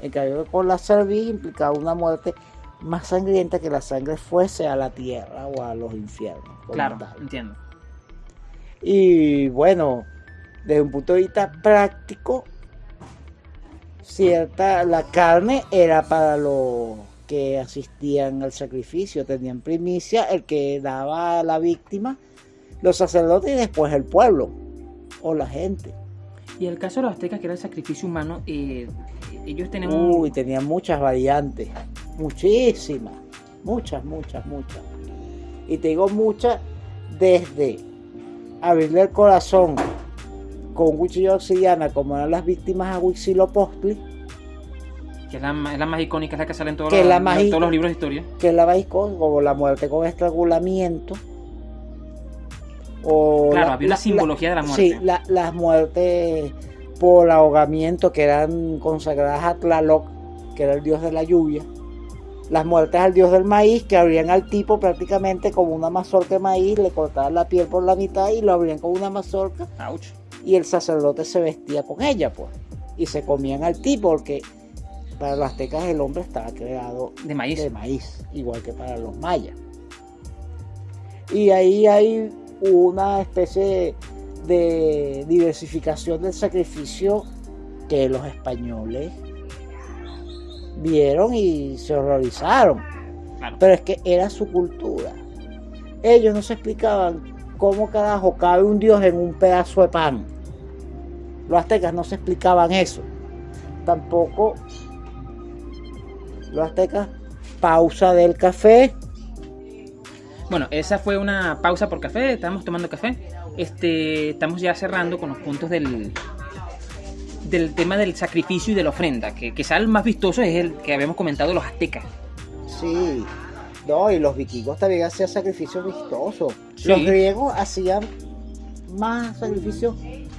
En cambio con la cerviz implicaba una muerte más sangrienta que la sangre fuese a la tierra o a los infiernos. Claro, tal. entiendo. Y bueno, desde un punto de vista práctico, cierta, la carne era para los que asistían al sacrificio, tenían primicia, el que daba a la víctima, los sacerdotes y después el pueblo o la gente. Y el caso de los aztecas, que era el sacrificio humano, eh, ellos tenían Uy, tenían muchas variantes, muchísimas, muchas, muchas, muchas. Y te digo muchas desde abrirle el corazón con un cuchillo de obsidiana, como eran las víctimas a Huitzilopochtli, Que es la, es la más icónica, es la que sale en todos, los, la más todos los libros de historia. que es la más icónica, como la muerte con estrangulamiento. O Claro, la- había una la- simbología de la muerte. Sí, la- las muertes por ahogamiento que eran consagradas a Tlaloc, que era el dios de la lluvia. Las muertes al dios del maíz, que abrían al tipo prácticamente como una mazorca de maíz, le cortaban la piel por la mitad y lo abrían como una mazorca Ouch. y el sacerdote se vestía con ella, pues. Y se comían al tipo, porque para los aztecas el hombre estaba creado De maíz. de maíz, igual que para los mayas. Y ahí hay una especie de diversificación del sacrificio que los españoles vieron y se horrorizaron. Claro. Pero es que era su cultura. Ellos no se explicaban cómo carajo cabe un dios en un pedazo de pan. Los aztecas no se explicaban eso. Tampoco los aztecas, pausa del café. Bueno, esa fue una pausa por café, estábamos tomando café. Este, estamos ya cerrando con los puntos del, del tema del sacrificio y de la ofrenda, que quizá el más vistoso es el que habíamos comentado los aztecas. Sí, no, y los vikingos también hacían sacrificios vistosos. Sí. Los griegos hacían más sacrificios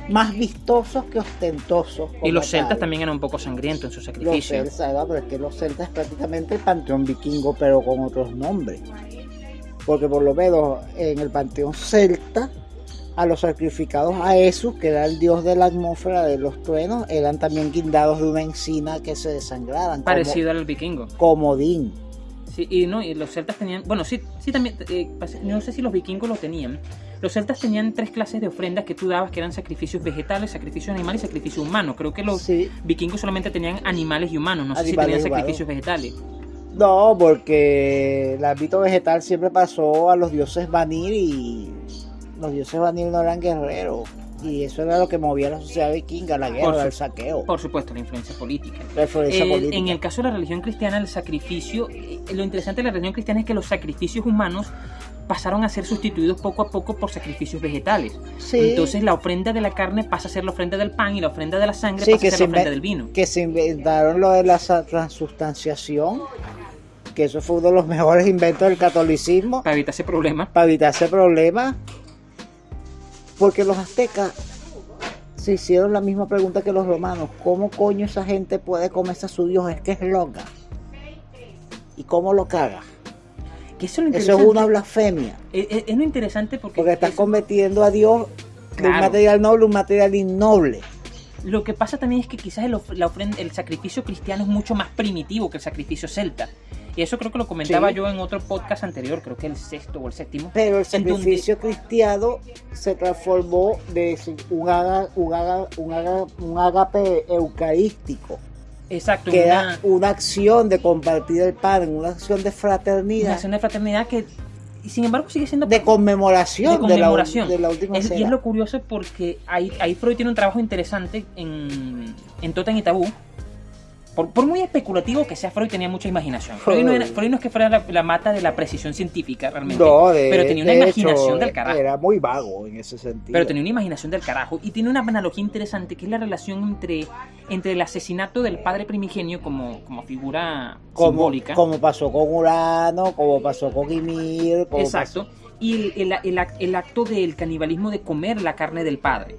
más vistosos que ostentosos. Y los celtas tal. también eran un poco sangrientos en su Los sacrificio. celtas, ¿verdad? pero es que los celtas es prácticamente el panteón vikingo, pero con otros nombres. Porque por lo menos en el panteón celta, a los sacrificados a Esus, que era el dios de la atmósfera de los truenos, eran también guindados de una encina que se desangraran. Parecido al vikingo. Como comodín. Sí, y no, y los celtas tenían, bueno, sí, sí también, eh, no sé si los vikingos lo tenían. Los celtas tenían tres clases de ofrendas que tú dabas, que eran sacrificios vegetales, sacrificios animales y sacrificios humanos. Creo que los Sí. vikingos solamente tenían animales y humanos, no sé si tenían sacrificios vegetales. No, porque el ámbito vegetal siempre pasó a los dioses Vanir y los dioses Vanir no eran guerreros. Y eso era lo que movía a la sociedad vikinga, la guerra, su- el saqueo, Por supuesto, la influencia política. la influencia El- política. en el caso de la religión cristiana, el sacrificio, eh, lo interesante de la religión cristiana es que los sacrificios humanos pasaron a ser sustituidos poco a poco por sacrificios vegetales. Sí, Entonces la ofrenda de la carne pasa a ser la ofrenda del pan y la ofrenda de la sangre Sí, pasa que a ser se la ofrenda del vino. que se inventaron lo de la transustanciación, que eso fue uno de los mejores inventos del catolicismo Para evitar ese problema. para evitar ese problema. Porque los aztecas se hicieron la misma pregunta que los romanos. ¿Cómo coño esa gente puede comerse a su dios? Es que es loca. ¿Y cómo lo caga? Que eso, es Eso una blasfemia. Es, es- lo interesante porque, Porque estás es- convirtiendo a Dios de un material noble a un material innoble. lo que pasa también es que quizás el, of- la ofrenda, el sacrificio cristiano es mucho más primitivo que el sacrificio celta. Y eso creo que lo comentaba Sí. yo en otro podcast anterior, creo que el sexto o el séptimo. Pero el donde- sacrificio cristiano se transformó de un, aga- un, aga- un, aga- un agape eucarístico, Exacto, que una, era una acción de compartir el pan, una acción de una fraternidad, acción de fraternidad que, y sin embargo, sigue siendo de conmemoración de de, la, conmemoración. de la última Es- y es lo curioso porque ahí, ahí Freud tiene un trabajo interesante en, en Totem y Tabú. Por, por muy especulativo que sea, Freud tenía mucha imaginación. Freud no, era- Freud. No es que fuera la, la mata de la precisión científica realmente. No, de- pero tenía una de imaginación hecho, del carajo. Era muy vago en ese sentido. Pero tenía una imaginación del carajo. Y tiene una analogía interesante que es la relación entre, entre el asesinato del padre primigenio como, como figura como, simbólica. como pasó con Urano, como pasó con Ymir, como Exacto. Y el, el- el acto del canibalismo de comer la carne del padre.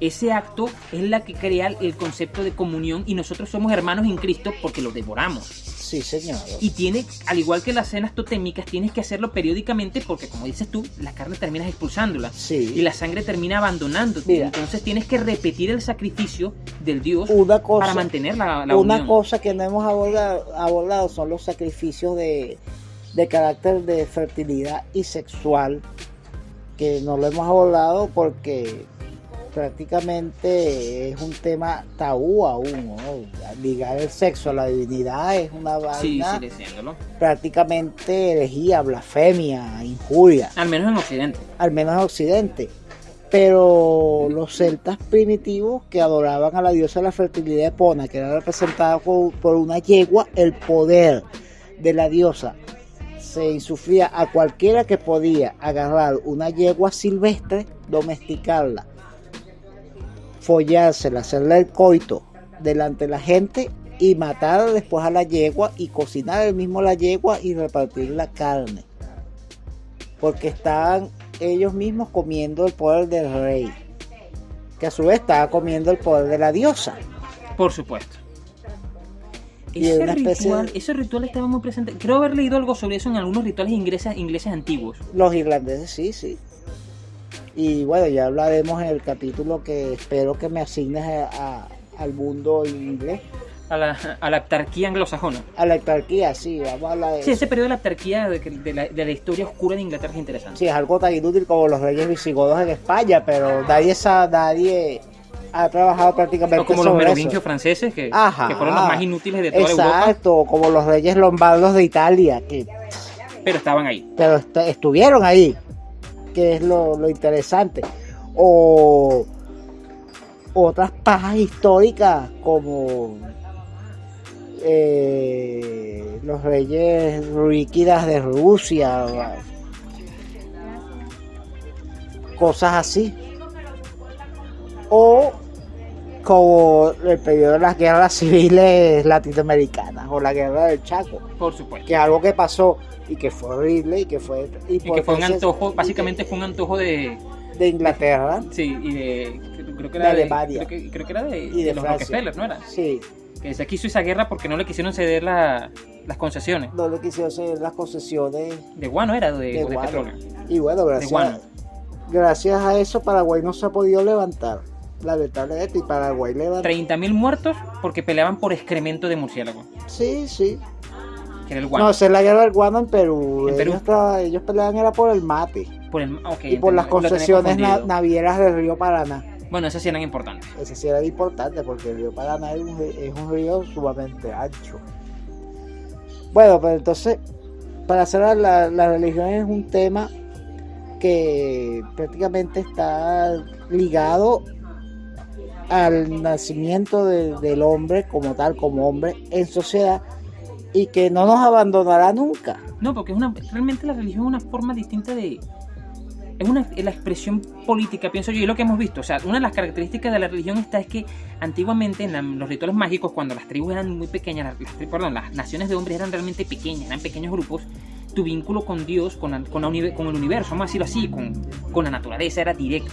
Ese acto es la que crea el concepto de comunión y nosotros somos hermanos en Cristo porque lo devoramos. Sí, señor. Y tiene, al igual que las cenas totémicas, tienes que hacerlo periódicamente porque, como dices tú, la carne terminas expulsándola. Sí. Y la sangre termina abandonándote. Mira. Entonces tienes que repetir el sacrificio del Dios Una cosa, para mantener la, la una unión. cosa que no hemos abordado, abordado son los sacrificios de, de carácter de fertilidad y sexual, que no lo hemos abordado porque prácticamente es un tema tabú aún. ¿no? Ligar el sexo a la divinidad es una Sí, vaina sí, diciéndolo. prácticamente herejía, blasfemia, injuria. Al menos en Occidente. al menos en Occidente. Pero los celtas primitivos que adoraban a la diosa de la fertilidad Epona, que era representada por una yegua, el poder de la diosa se insufría a cualquiera que podía agarrar una yegua silvestre, domesticarla, follársela, hacerle el coito delante de la gente, y matar después a la yegua y cocinar el mismo la yegua y repartir la carne. Porque estaban ellos mismos comiendo el poder del rey, que a su vez estaba comiendo el poder de la diosa. Por supuesto. Y Ese ritual, de- ese ritual estaba muy presente. Creo haber leído algo sobre eso en algunos rituales ingleses, ingleses antiguos. Los irlandeses, sí, sí. Y bueno, ya hablaremos en el capítulo que espero que me asignes a- a- al mundo inglés. A la, a la anglosajona. A la autarquía, sí, vamos a hablar de Sí, eso. ese periodo de la aptarquía de, la, de la historia oscura de Inglaterra es interesante. Sí, es algo tan inútil como los reyes visigodos en España, pero nadie, nadie ha trabajado prácticamente o como los merovingios eso. franceses, que, Ajá. que fueron los más inútiles de toda Europa, Exacto, como los reyes lombardos de Italia, que pero estaban ahí. pero est- estuvieron ahí, que es lo, lo interesante. O otras pajas históricas como eh, los reyes ruíquidas de Rusia, cosas así. O como el periodo de las guerras civiles latinoamericanas o la guerra del Chaco Por supuesto. que es algo que pasó y que fue horrible y que fue Y que fue un antojo, básicamente fue un antojo de. de Inglaterra Sí, y de. Creo que De era de. Alemania. creo, que, creo que era de, y de, de los Rockefeller, ¿no era? sí Que se quiso esa guerra porque no le quisieron ceder la- las concesiones. no le quisieron hacer las concesiones De guano era, de, de de guano. petróleo. y bueno gracias guano. gracias a eso Paraguay no se ha podido levantar lamentablemente y Paraguay levantó 30.000 muertos porque peleaban por excremento de murciélago, sí sí que era el no guerra del guano en Perú, En Perú. Ellos, tra- ellos peleaban era por el mate por el, y por las concesiones na- navieras del río Paraná Bueno, esas sí eran importantes. Ese sí era importante porque el río Paraná es un, ri- es un río sumamente ancho. Bueno, pues entonces, para cerrar, la, la religión es un tema que prácticamente está ligado al nacimiento de- del hombre como tal, como hombre en sociedad y que no nos abandonará nunca. No, porque es una, realmente la religión es una forma distinta de... Es una, es la expresión política, pienso yo, y lo que hemos visto. O sea, una de las características de la religión está es que antiguamente en la- los rituales mágicos, cuando las tribus eran muy pequeñas, las, las perdón, las naciones de hombres eran realmente pequeñas, eran pequeños grupos, tu vínculo con Dios, con, la- con, la con el universo, vamos a decirlo así, con, con la naturaleza era directo.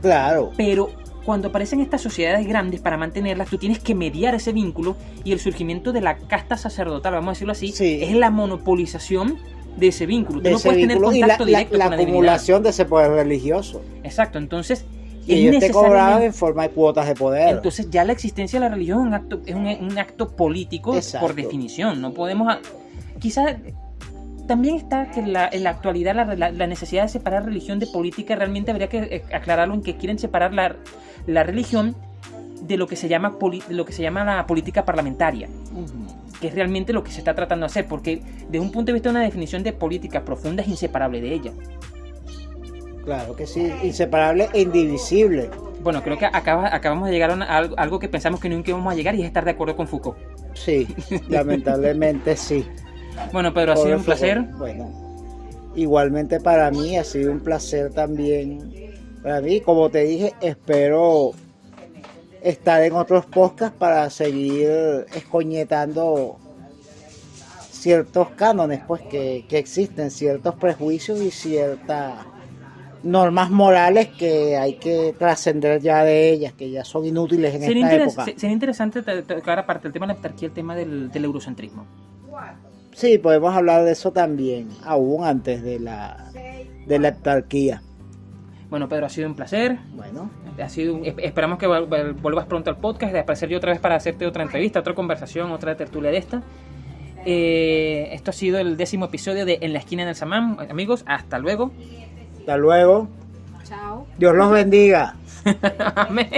Claro, Pero cuando aparecen estas sociedades grandes, para mantenerlas, tú tienes que mediar ese vínculo y el surgimiento de la casta sacerdotal, vamos a decirlo así, Sí. es la monopolización de ese vínculo. Tú de no ese puedes tener la, contacto la- directo la con la acumulación de ese poder religioso. Exacto, entonces Y ellos te cobraban necesariamente- en forma de cuotas de poder. entonces ya la existencia de la religión es un acto, es un, un acto político Exacto. por definición. No podemos. Quizás también está que la- en la actualidad la, la- la necesidad de separar religión de política realmente habría que eh, aclararlo en que quieren separar la, la religión de lo que se llama de lo que se llama la política parlamentaria, que es realmente lo que se está tratando de hacer, porque desde un punto de vista de una definición de política profunda es inseparable de ella. Claro que sí, inseparable e indivisible. Bueno, creo que acaba- acabamos de llegar a, una- a algo, que pensamos que nunca íbamos a llegar y es estar de acuerdo con Foucault. Sí, lamentablemente sí. Bueno, Pedro, ha sido un placer. Bueno, igualmente para mí ha sido un placer también. Para mí, como te dije, espero estar en otros podcasts para seguir escoñetando ciertos cánones pues que, que existen, ciertos prejuicios y ciertas normas morales que hay que trascender ya de ellas, que ya son inútiles en Sería, esta época. se- sería interesante to- tocar aparte del tema de la autarquía, el tema del, del eurocentrismo. Sí, podemos hablar de eso también, aún antes de la, de la autarquía. Bueno, Pedro, ha sido un placer. Bueno, Ha sido esperamos que vuelvas pronto al podcast, de aparecer yo otra vez para hacerte otra entrevista, otra conversación, otra tertulia de esta. Eh, esto ha sido el décimo episodio de En la esquina del Samán. Amigos, hasta luego. hasta luego. Chao. Dios los bendiga. Amén.